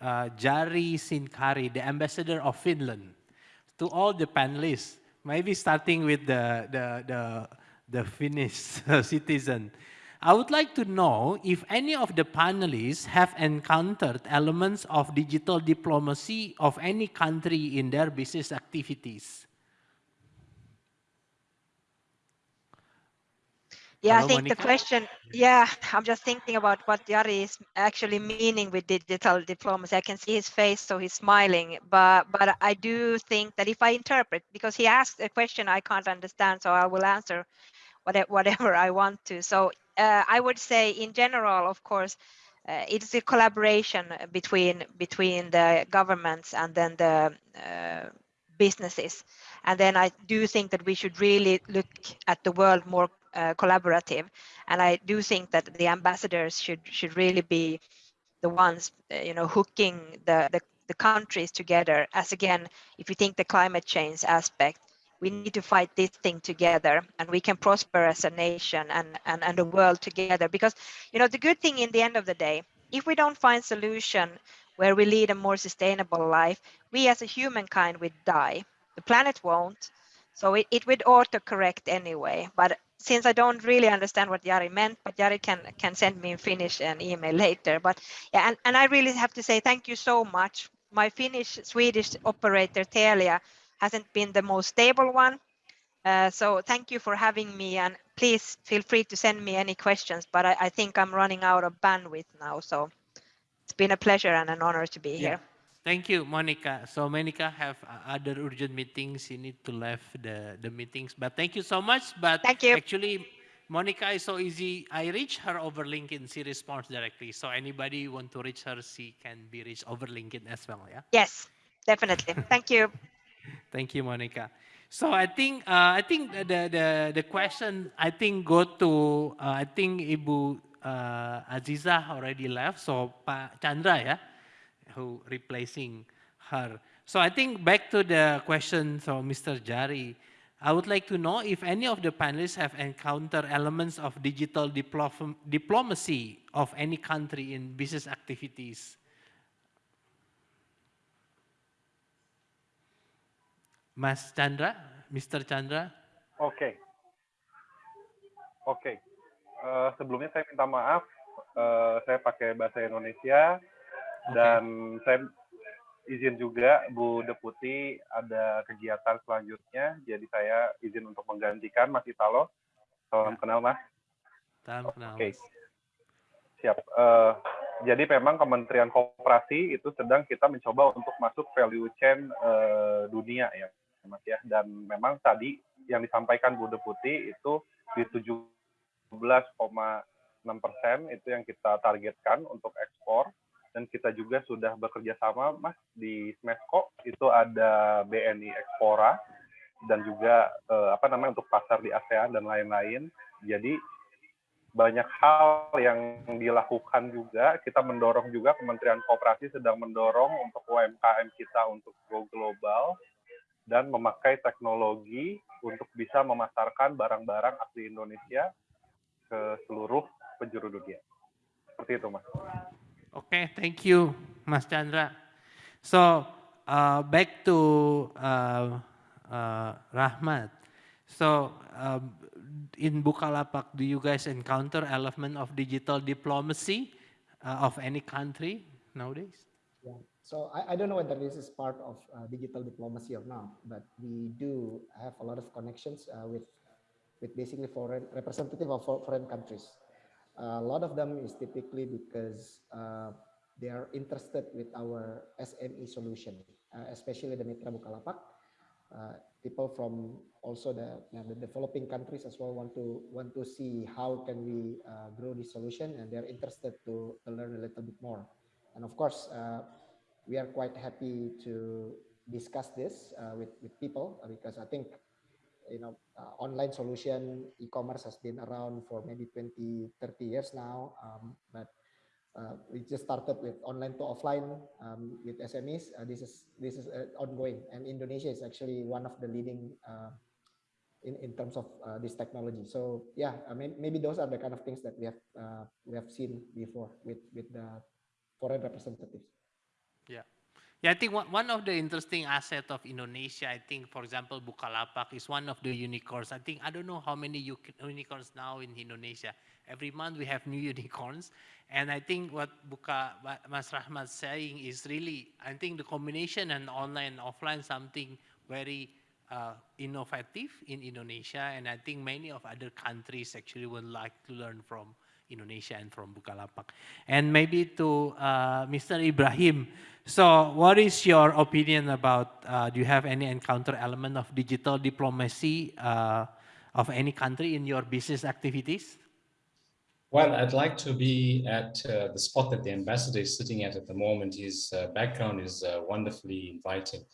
uh, Jari Sinkari, the ambassador of Finland, to all the panelists. Maybe starting with the the the, the Finnish citizen. I would like to know if any of the panelists have encountered elements of digital diplomacy of any country in their business activities. Yeah, I Hello, think the question, yeah, I'm just thinking about what Jari is actually meaning with digital diplomacy. I can see his face, so he's smiling. But but I do think that if I interpret, because he asked a question I can't understand, so I will answer whatever whatever I want to. So uh, I would say, in general, of course, uh, it's a collaboration between between the governments and then the uh, businesses. And then I do think that we should really look at the world more uh, collaborative. And I do think that the ambassadors should should really be the ones, uh, you know, hooking the, the the countries together. As again, if you think the climate change aspect, we need to fight this thing together, and we can prosper as a nation and and and the world together. Because you know, the good thing in the end of the day, if we don't find solution where we lead a more sustainable life, we as a humankind would die. The planet won't. So it, it would auto-correct anyway. But since I don't really understand what Jari meant, but Jari can can send me in Finnish an email later. But yeah, and, and I really have to say thank you so much. My Finnish Swedish operator Telia hasn't been the most stable one. Uh, so thank you for having me and please feel free to send me any questions, but I, I think I'm running out of bandwidth now. So it's been a pleasure and an honor to be Yeah. here. Thank you, Monika. So Monika have other urgent meetings. You need to left the, the meetings. But thank you so much. But Thank you. actually, Monika is so easy. I reach her over LinkedIn. She responds directly. So anybody want to reach her, she can be reached over LinkedIn as well. Yeah. Yes, definitely. Thank you. Thank you, Monika. So I think uh, I think the the the question I think go to uh, I think Ibu uh, Aziza already left. So Pak Chandra ya, who replacing her. So I think back to the question from Mr. Jari. I would like to know if any of the panelists have encountered elements of digital diplo- diplomacy of any country in business activities. Mas Chandra, Mr. Chandra. Oke. Oke. Eh, sebelumnya saya minta maaf, eh, saya pakai bahasa Indonesia Oke. dan saya izin juga Bu Deputi ada kegiatan selanjutnya, jadi saya izin untuk menggantikan Mas Italo. Salam Ya. kenal Mas. Salam kenal, Oke. Siap. Eh, jadi memang Kementerian Koperasi itu sedang kita mencoba untuk masuk value chain eh, dunia ya, Mas ya. Dan memang tadi yang disampaikan Bu Deputi itu di 17,6 persen itu yang kita targetkan untuk ekspor. Dan kita juga sudah bekerja sama, Mas, di Smesco itu ada BNI Ekspora dan juga eh, apa namanya untuk pasar di ASEAN dan lain-lain. Jadi banyak hal yang dilakukan juga. Kita mendorong juga Kementerian Koperasi sedang mendorong untuk UMKM kita untuk go global dan memakai teknologi untuk bisa memasarkan barang-barang asli Indonesia ke seluruh penjuru dunia. Seperti itu, Mas. Okay, thank you, Mas Chandra. So uh, back to uh, uh, Rahmat. So um, in Bukalapak, do you guys encounter element of digital diplomacy uh, of any country nowadays? Yeah. So I, I don't know whether this is part of uh, digital diplomacy or not, but we do have a lot of connections uh, with with basically foreign representative of foreign countries. A lot of them is typically because uh, they are interested with our SME solution, uh, especially the Mitra Bukalapak. Uh, people from also the, yeah, the developing countries as well want to want to see how can we uh, grow this solution, and they're interested to, to learn a little bit more. And of course, uh, we are quite happy to discuss this uh, with with people because I think you know uh, online solution e-commerce has been around for maybe 20 30 years now um, but uh, we just started with online to offline um, with SMEs uh, this is this is uh, ongoing. And Indonesia is actually one of the leading uh, in, in terms of uh, this technology. So yeah I mean maybe those are the kind of things that we have we have seen before with with the foreign representatives. Yeah, I think one, of the interesting asset of Indonesia, I think, for example, Bukalapak is one of the unicorns. I think, I don't know how many unicorns now in Indonesia. Every month we have new unicorns. And I think what Buka, what Mas Rahmat saying is really, I think the combination and online and offline something very uh, innovative in Indonesia, and I think many of other countries actually would like to learn from Indonesia and from Bukalapak. And maybe to uh, Mr. Ibrahim, so what is your opinion about, uh, do you have any encounter element of digital diplomacy uh, of any country in your business activities? Well, I'd like to be at uh, the spot that the ambassador is sitting at at the moment. His uh, background is uh, wonderfully inviting.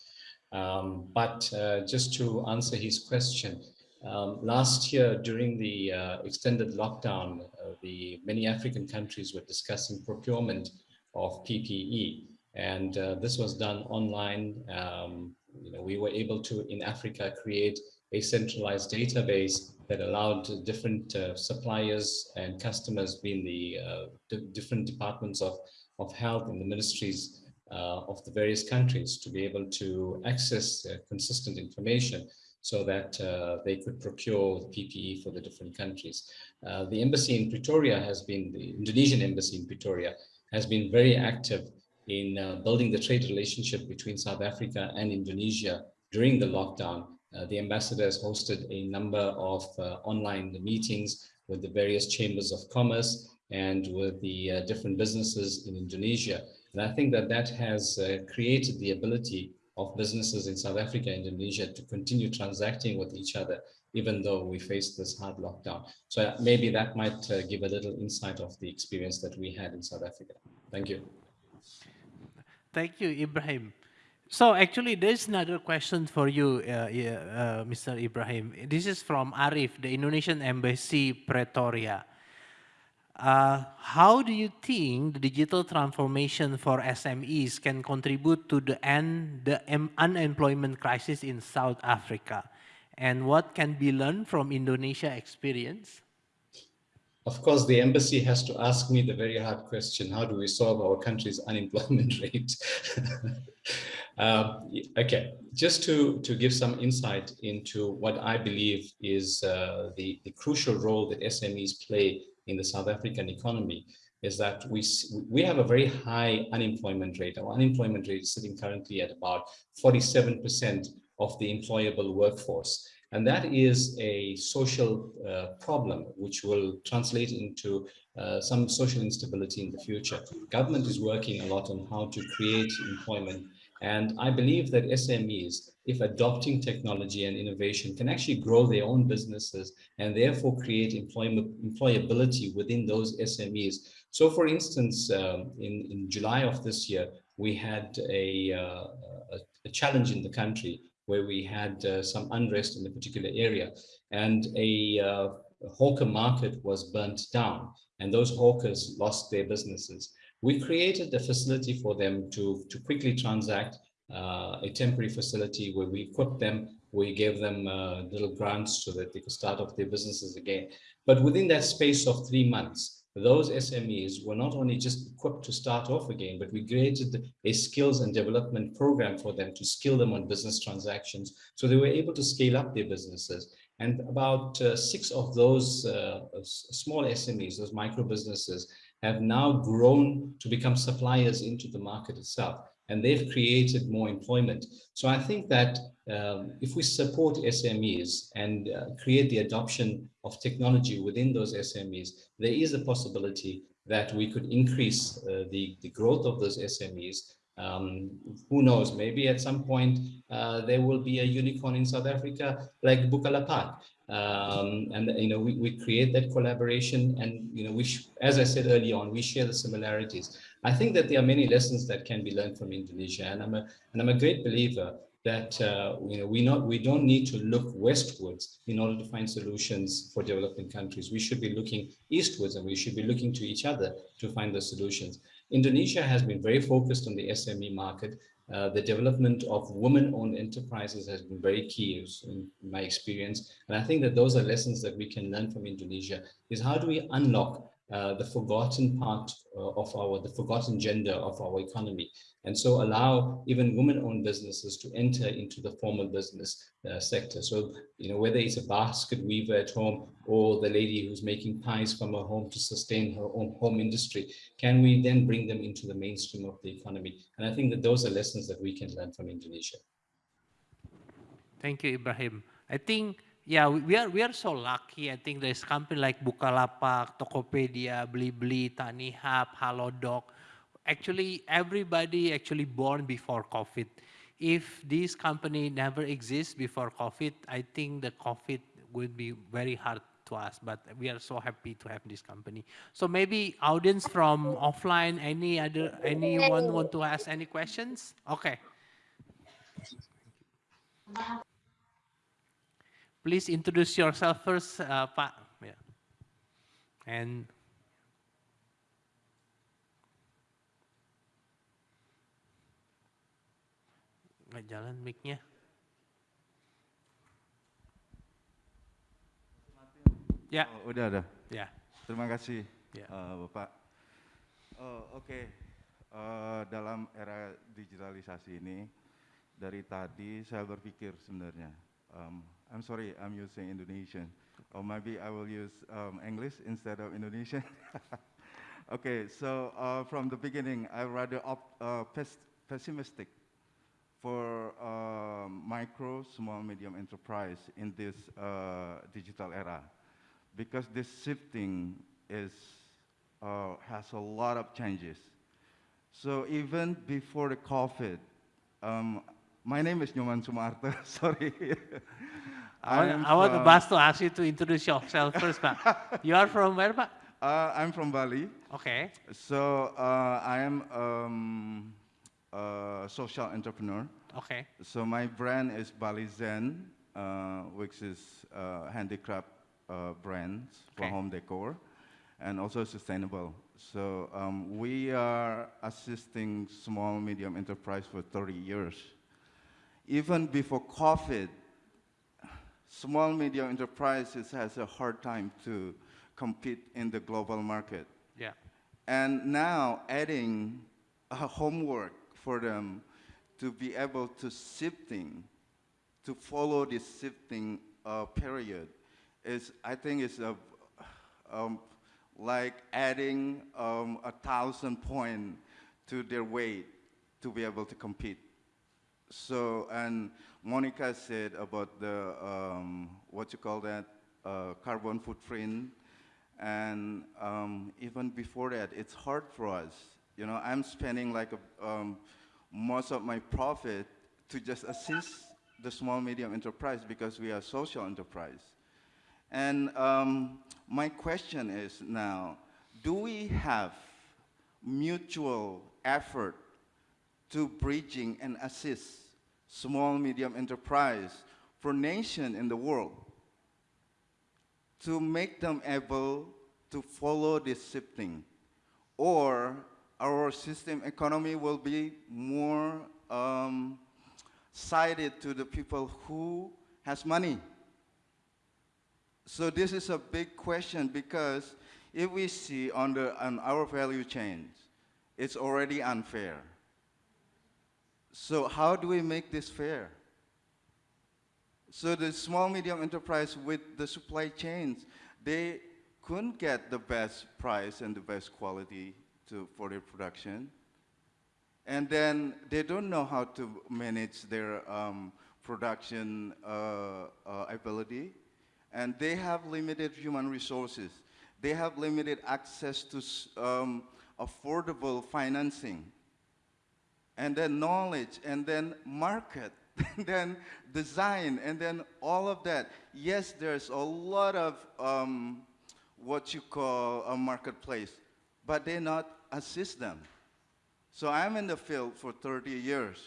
Um, but just to answer his question, um, last year during the uh, extended lockdown, uh, the many African countries were discussing procurement of PPE. And this was done online. Um, you know, we were able to, in Africa, create a centralized database that allowed different uh, suppliers and customers being the uh, different departments of, of health in the ministries uh, of the various countries to be able to access uh, consistent information so that uh, they could procure PPE for the different countries. Uh, the embassy in Pretoria has been, the Indonesian embassy in Pretoria has been very active in building the trade relationship between South Africa and Indonesia during the lockdown uh, the ambassador has hosted a number of uh, online meetings with the various chambers of commerce and with the uh, different businesses in Indonesia. And I think that that has created the ability of businesses in South Africa and Indonesia to continue transacting with each other, even though we face this hard lockdown. So maybe that might uh, give a little insight of the experience that we had in South Africa. Thank you. Thank you, Ibrahim. So actually, there's another question for you, uh, uh, Mr. Ibrahim. This is from Arif, the Indonesian Embassy, Pretoria. Uh, how do you think the digital transformation for SMEs can contribute to the end the unemployment crisis in South Africa? And what can be learned from Indonesia experience? Of course, the embassy has to ask me the very hard question, how do we solve our country's unemployment rate? uh, okay, just to, to give some insight into what I believe is uh, the, the crucial role that SMEs play in the South African economy is that we, we have a very high unemployment rate. Our unemployment rate is sitting currently at about 47% of the employable workforce. And that is a social uh, problem which will translate into uh, some social instability in the future. Government is working a lot on how to create employment. And I believe that SMEs, if adopting technology and innovation, can actually grow their own businesses and therefore create employment, employability within those SMEs. So for instance, um, in, in July of this year, we had a, uh, a, a challenge in the country where we had uh, some unrest in a particular area and a, uh, hawker market was burnt down and those hawkers lost their businesses. We created a facility for them to, to quickly transact uh, a temporary facility where we equipped them, we gave them uh, little grants so that they could start off their businesses again. But within that space of three months, those SMEs were not only just equipped to start off again, but we created a skills and development program for them to skill them on business transactions. So they were able to scale up their businesses. And about uh, six of those uh, small SMEs, those micro businesses, have now grown to become suppliers into the market itself and they've created more employment. So I think that um, if we support SMEs and uh, create the adoption of technology within those SMEs, there is a possibility that we could increase uh, the, the growth of those SMEs. Um, who knows, maybe at some point uh, there will be a unicorn in South Africa like Bukalapak. Um, and, you know, we, we create that collaboration and, you know, we, as I said earlier on, we share the similarities. I think that there are many lessons that can be learned from Indonesia, and I'm a and I'm a great believer that uh, you know we not we don't need to look westwards in order to find solutions for developing countries. We should be looking eastwards, and we should be looking to each other to find the solutions. Indonesia has been very focused on the SME market. Uh, the development of women-owned enterprises has been very key in my experience. And I think that those are lessons that we can learn from Indonesia is how do we unlock uh, the forgotten part uh, of our, the forgotten gender of our economy. And so allow even women-owned businesses to enter into the formal business uh, sector. So, you know, whether it's a basket weaver at home or the lady who's making pies from her home to sustain her own home industry, can we then bring them into the mainstream of the economy? And I think that those are lessons that we can learn from Indonesia. Thank you, Ibrahim. I think, yeah, we, are we are so lucky. I think there's company like Bukalapak, Tokopedia, Blibli, TaniHub, Halodoc. Actually, everybody actually born before COVID. If this company never exists before COVID, I think the COVID would be very hard to us, but we are so happy to have this company. So maybe audience from offline, any other, anyone want to ask any questions? Okay. Please introduce yourself first, uh, Pak. Yeah. And nggak jalan mic-nya. Ya, Oh, udah ada. ya. Terima kasih, Ya. eh, Bapak. Oh, Oke, Eh, dalam era digitalisasi ini, dari tadi saya berpikir sebenarnya. Um, I'm sorry, I'm using Indonesian. Or maybe I will use um, English instead of Indonesian. okay, so uh, from the beginning, I rather uh, pes- pessimistic for uh, micro, small, medium enterprise in this uh, digital era because this shifting is, uh, has a lot of changes. So even before the COVID, um, my name is Nyoman Sumarto, sorry. I, want- I want the from- boss to ask you to introduce yourself first, Pak. you are from where, Pak? Uh, I'm from Bali. Okay. So uh, I am um, a social entrepreneur. Okay. So my brand is Bali Zen, uh, which is uh, handicraft uh, brands for Okay. home decor, and also sustainable. So um, we are assisting small medium enterprise for 30 years. Even before COVID, small medium enterprises has a hard time to compete in the global market. Yeah. And now adding a homework for them to be able to shifting, to follow this shifting uh, period is, I think is a, um, like adding um, a thousand point to their weight to be able to compete. So, and Monika said about the, um, what you call that, uh, carbon footprint. And um, even before that, it's hard for us. You know, I'm spending like a, um, most of my profit to just assist the small medium enterprise because we are social enterprise. And um, my question is now, do we have mutual effort to bridging and assist small medium enterprise for nation in the world to make them able to follow this shifting or our system economy will be more um, sided to the people who has money so this is a big question because if we see on, the, on our value chains, it's already unfair. So how do we make this fair? So the small medium enterprise with the supply chains, they couldn't get the best price and the best quality to, for their production. And then they don't know how to manage their um, production uh, uh, ability and they have limited human resources. They have limited access to um, affordable financing, and then knowledge, and then market, and then design, and then all of that. Yes, there's a lot of um, what you call a marketplace, but they not assist them. So I'm in the field for 30 years,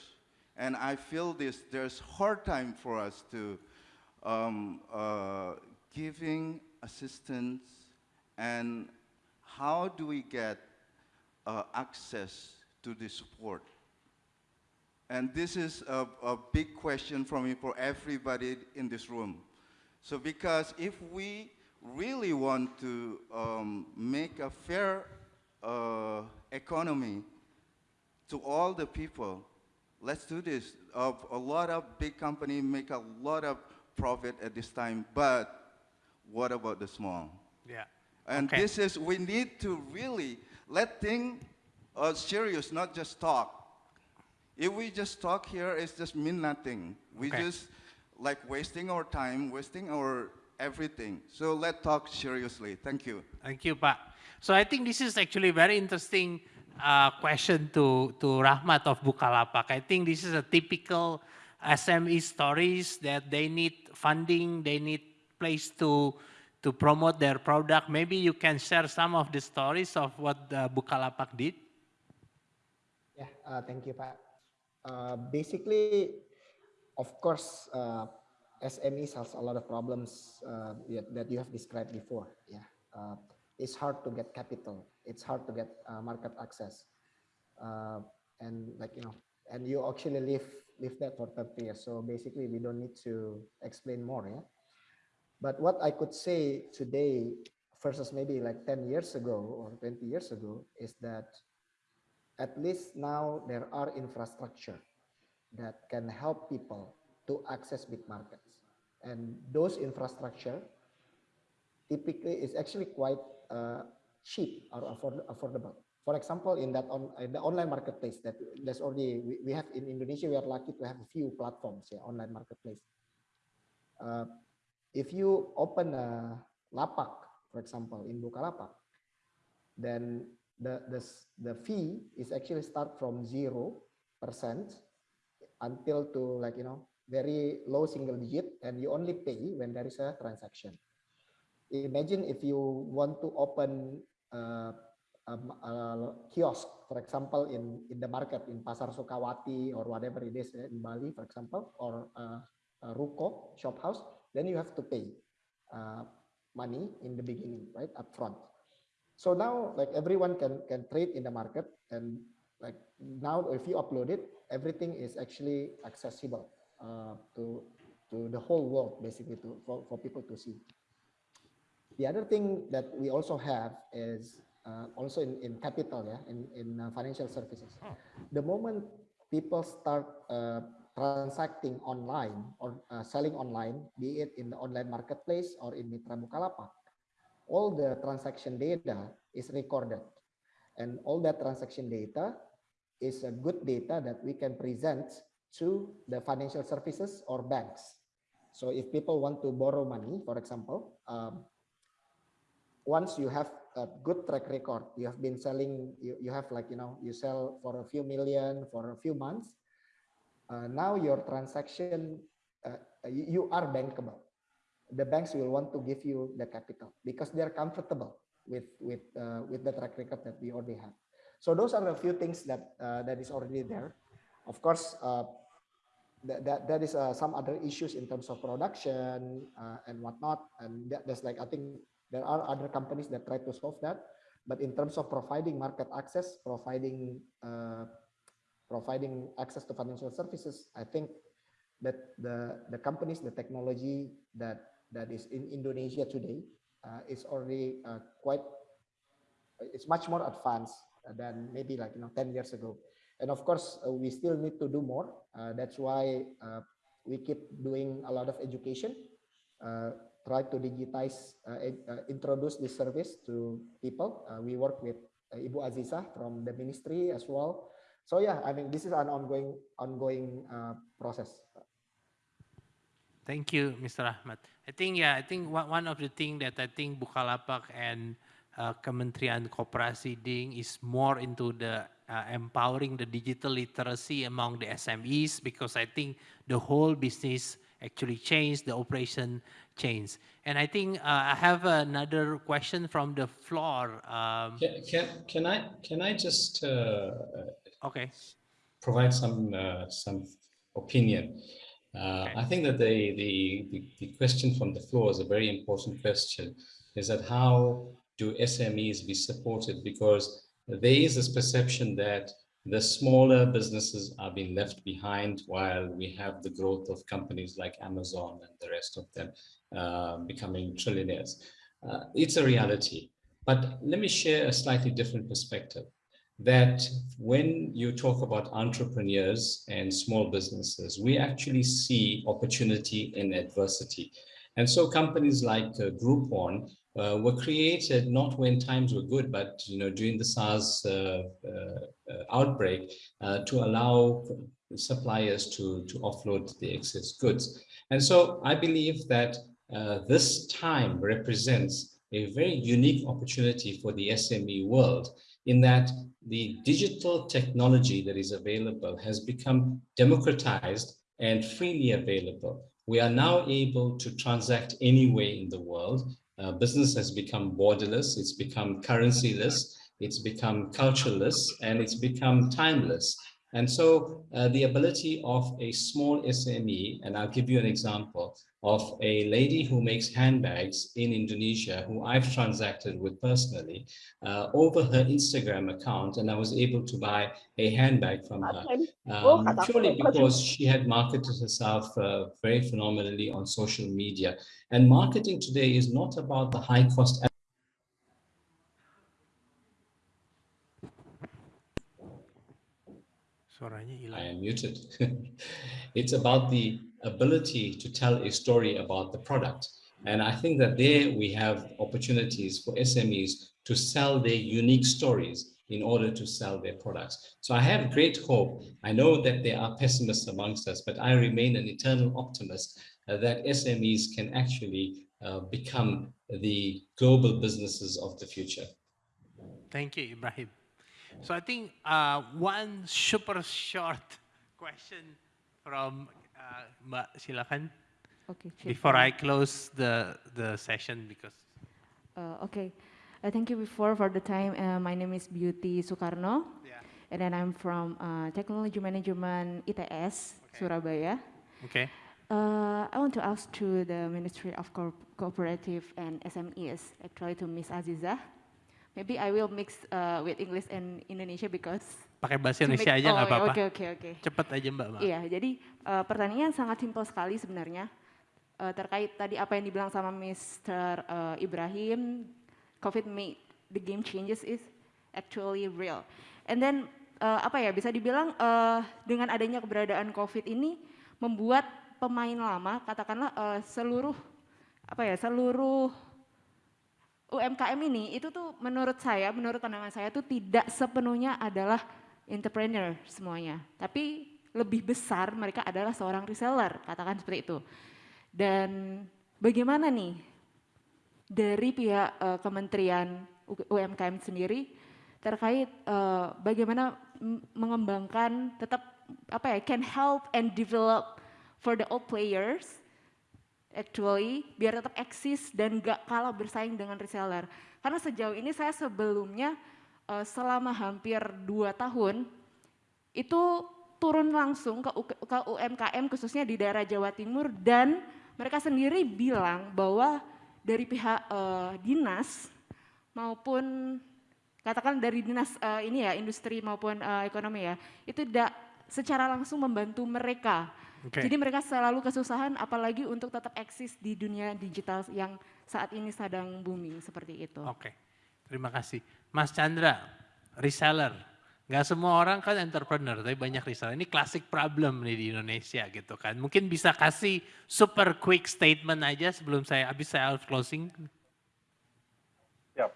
and I feel this, there's hard time for us to um, uh, giving assistance and how do we get uh, access to the support? And this is a, a big question for me for everybody in this room. So because if we really want to um, make a fair uh, economy to all the people, let's do this. Uh, a lot of big companies make a lot of profit at this time, but what about the small? Yeah. And Okay. this is, we need to really let things uh, serious, not just talk. If we just talk here, it's just mean nothing. We Okay. just like wasting our time, wasting our everything. So let's talk seriously. Thank you. Thank you, Pak. So I think this is actually very interesting uh, question to, to Rachmat of Bukalapak. I think this is a typical SME stories that they need funding, they need place to to promote their product. Maybe you can share some of the stories of what uh, Bukalapak did. Yeah, uh, thank you, Pak. Uh, basically, of course, uh, SMEs has a lot of problems uh, that you have described before. Yeah, uh, it's hard to get capital. It's hard to get uh, market access, uh, and like you know, and you actually live live that for 30 years. So basically, we don't need to explain more. Yeah, but what I could say today versus maybe like 10 years ago or 20 years ago is that at least now there are infrastructure that can help people to access big markets. And those infrastructure typically is actually quite uh, cheap or afford affordable. For example, in that on in the online marketplace that there's already we, we have in Indonesia, we are lucky to have a few platforms, yeah, online marketplace. Uh, if you open a lapak, for example, in Bukalapak, then the, the, the fee is actually start from 0% until to like, you know, very low single digit and you only pay when there is a transaction. Imagine if you want to open a, a, kiosk, for example, in, in the market, in Pasar Sukawati or whatever it is in Bali, for example, or a, ruko, shop house, then you have to pay uh, money in the beginning, right, up upfront. So now, like everyone can can trade in the market, and like now, if you upload it, everything is actually accessible uh, to to the whole world, basically, to for, for people to see. The other thing that we also have is uh, also in, in capital, yeah, in, in uh, financial services. The moment people start uh, transacting online or uh, selling online, be it in the online marketplace or in Mitra Bukalapak, all the transaction data is recorded. And all that transaction data is a good data that we can present to the financial services or banks. So if people want to borrow money, for example, um, once you have a good track record, you have been selling, you, you have like, you know, you sell for a few million for a few months, uh, now your transaction, uh, you, you are bankable. The banks will want to give you the capital because they're comfortable with with uh, with the track record that we already have. So those are a few things that uh, that is already there. Of course, uh, that, that that is uh, some other issues in terms of production uh, and whatnot. And that, that's like I think there are other companies that try to solve that. But in terms of providing market access, providing uh, providing access to financial services, I think that the the companies, the technology that that is in Indonesia today uh, is already uh, quite, it's much more advanced than maybe like you know 10 years ago. And of course, uh, we still need to do more. Uh, that's why uh, we keep doing a lot of education, uh, try to digitize, introduce this service to people. we work with Ibu Aziza from the ministry as well so yeah, I mean, this is an ongoing ongoing process. Thank you, Mr. Ahmad. I think, yeah, I think one, of the things that I think Bukalapak and uh, Kementerian Koperasi doing is more into the uh, empowering the digital literacy among the SMEs because I think the whole business actually changed, the operation changed. And I think uh, I have another question from the floor. Um, can, can, can, I can I just uh, Okay. Provide some uh, some opinion. Uh, okay. I think that the, the, the the question from the floor is a very important question. Is that how do SMEs be supported? Because there is this perception that the smaller businesses are being left behind while we have the growth of companies like Amazon and the rest of them uh, becoming trillionaires. Uh, it's a reality. But let me share a slightly different perspective that when you talk about entrepreneurs and small businesses, we actually see opportunity in adversity. And so companies like uh, Groupon uh, were created not when times were good, but you know during the SARS uh, uh, uh outbreak uh, to allow suppliers to, to offload the excess goods. And so I believe that this time represents a very unique opportunity for the SME world in that the digital technology that is available has become democratized and freely available. We are now able to transact anywhere in the world. Uh, business has become borderless, it's become currencyless, it's become cultureless, and it's become timeless. And so uh, the ability of a small SME, and I'll give you an example of a lady who makes handbags in Indonesia, who I've transacted with personally, uh, over her Instagram account, and I was able to buy a handbag from her, um, purely because she had marketed herself uh, very phenomenally on social media. And marketing today is not about the high cost I am muted. it's about the ability to tell a story about the product. And I think that there we have opportunities for SMEs to sell their unique stories in order to sell their products. So I have great hope. I know that there are pessimists amongst us, but I remain an eternal optimist uh, that SMEs can actually uh, become the global businesses of the future. Thank you, Ibrahim. So I think uh, one super short question from uh, silakan. Okay. Before I close the the session because. Uh, okay. Uh, thank you before for the time. Uh, my name is Beauty Sukarno. Yeah. And then I'm from uh, Technology Management ITS okay. Surabaya. Okay. Uh, I want to ask to the Ministry of Co Cooperative and SMEs, actually to Miss Aziza. Maybe I will mix uh, with English and Indonesia because pakai bahasa Indonesia make, aja nggak oh, apa-apa. Oke oke oke. Cepat aja Mbak. Iya, jadi uh, pertanyaan sangat simpel sekali sebenarnya uh, terkait tadi apa yang dibilang sama Mr. Uh, Ibrahim, COVID made the game changes is actually real. And then uh, apa ya bisa dibilang uh, dengan adanya keberadaan COVID ini membuat pemain lama katakanlah uh, seluruh apa ya seluruh UMKM ini itu tuh menurut saya, menurut pandangan saya tuh tidak sepenuhnya adalah entrepreneur semuanya. Tapi lebih besar mereka adalah seorang reseller, katakan seperti itu. Dan bagaimana nih dari pihak uh, Kementerian UMKM sendiri terkait uh, bagaimana mengembangkan tetap apa ya can help and develop for the all players actually biar tetap eksis dan gak kalah bersaing dengan reseller. Karena sejauh ini saya sebelumnya uh, selama hampir dua tahun itu turun langsung ke, ke UMKM khususnya di daerah Jawa Timur dan mereka sendiri bilang bahwa dari pihak uh, dinas maupun katakan dari dinas uh, ini ya industri maupun uh, ekonomi ya itu tidak secara langsung membantu mereka Okay. Jadi mereka selalu kesusahan apalagi untuk tetap eksis di dunia digital yang saat ini sedang booming seperti itu. Oke, okay. terima kasih. Mas Chandra, reseller. Gak semua orang kan entrepreneur, tapi banyak reseller. Ini classic problem nih di Indonesia gitu kan. Mungkin bisa kasih super quick statement aja sebelum saya habis saya closing. Yap,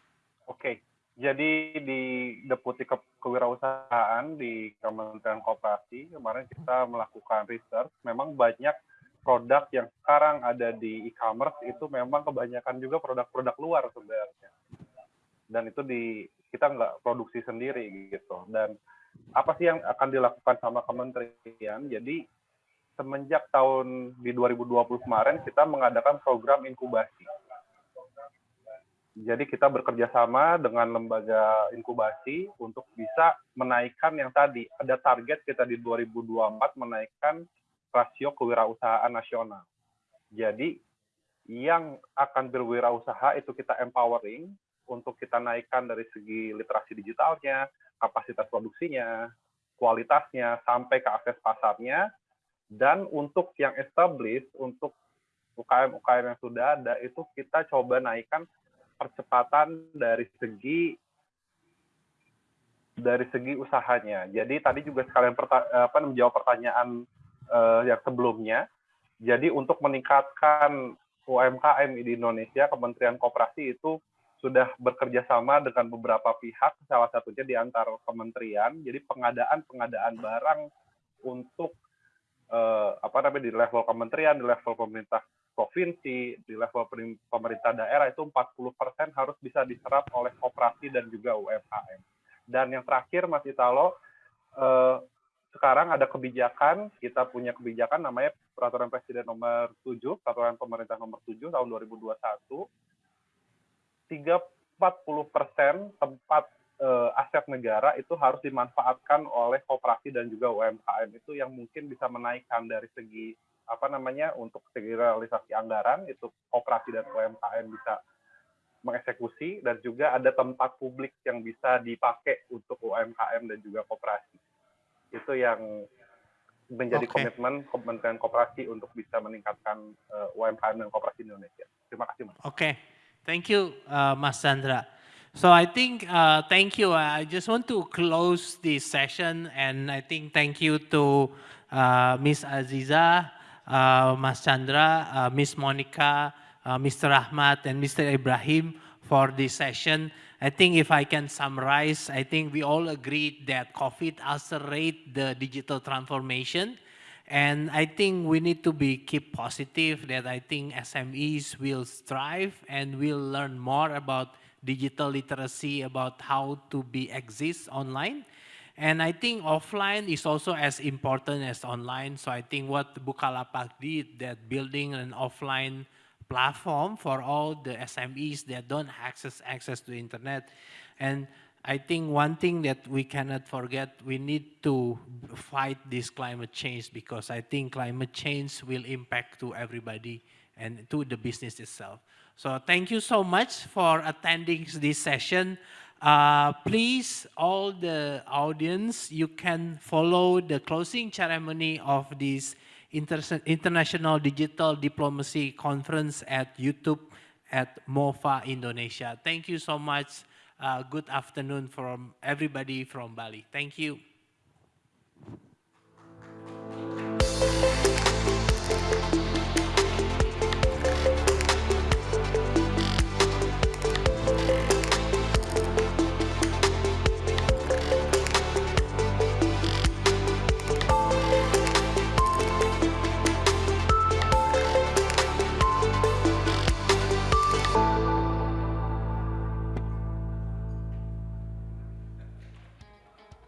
oke. Okay. Jadi di Deputi Ke Kewirausahaan di Kementerian Koperasi kemarin kita melakukan research. Memang banyak produk yang sekarang ada di e-commerce itu memang kebanyakan juga produk-produk luar sebenarnya. Dan itu di kita nggak produksi sendiri gitu. Dan apa sih yang akan dilakukan sama kementerian? Jadi semenjak tahun di 2020 kemarin kita mengadakan program inkubasi jadi kita bekerja sama dengan lembaga inkubasi untuk bisa menaikkan yang tadi ada target kita di 2024 menaikkan rasio kewirausahaan nasional. Jadi yang akan berwirausaha itu kita empowering untuk kita naikkan dari segi literasi digitalnya, kapasitas produksinya, kualitasnya sampai ke akses pasarnya dan untuk yang established untuk UKM-UKM yang sudah ada itu kita coba naikkan percepatan dari segi dari segi usahanya. Jadi tadi juga sekalian apa menjawab pertanyaan uh, yang sebelumnya. Jadi untuk meningkatkan UMKM di Indonesia, Kementerian Koperasi itu sudah bekerja sama dengan beberapa pihak, salah satunya di antar kementerian. Jadi pengadaan-pengadaan barang untuk eh, apa namanya di level kementerian, di level pemerintah provinsi, di level pemerintah daerah itu 40% harus bisa diserap oleh koperasi dan juga UMKM. Dan yang terakhir Mas Italo, eh, sekarang ada kebijakan, kita punya kebijakan namanya Peraturan Presiden nomor 7, Peraturan Pemerintah nomor 7 tahun 2021, 3, 40% tempat uh, aset negara itu harus dimanfaatkan oleh koperasi dan juga UMKM itu yang mungkin bisa menaikkan dari segi apa namanya untuk segi realisasi anggaran itu koperasi dan UMKM bisa mengeksekusi dan juga ada tempat publik yang bisa dipakai untuk UMKM dan juga koperasi itu yang menjadi okay. komitmen Kementerian Koperasi untuk bisa meningkatkan uh, UMKM dan koperasi Indonesia. Terima kasih, Mas. Oke, okay. thank you, uh, Mas Chandra. So I think, uh, thank you. I just want to close this session and I think thank you to uh, Ms. Aziza, uh, Mas Chandra, uh, Ms. Monika, uh, Mr. Ahmad, and Mr. Ibrahim for this session. I think if I can summarize, I think we all agreed that COVID accelerate the digital transformation. And I think we need to be keep positive that I think SMEs will strive and will learn more about digital literacy about how to be exist online. And I think offline is also as important as online. So I think what Bukalapak did, that building an offline platform for all the SMEs that don't access access to internet. And I think one thing that we cannot forget, we need to fight this climate change because I think climate change will impact to everybody and to the business itself. So thank you so much for attending this session. Uh, please, all the audience, you can follow the closing ceremony of this Inter International Digital Diplomacy Conference at YouTube at MOFA Indonesia. Thank you so much. Uh, good afternoon from everybody from Bali. Thank you.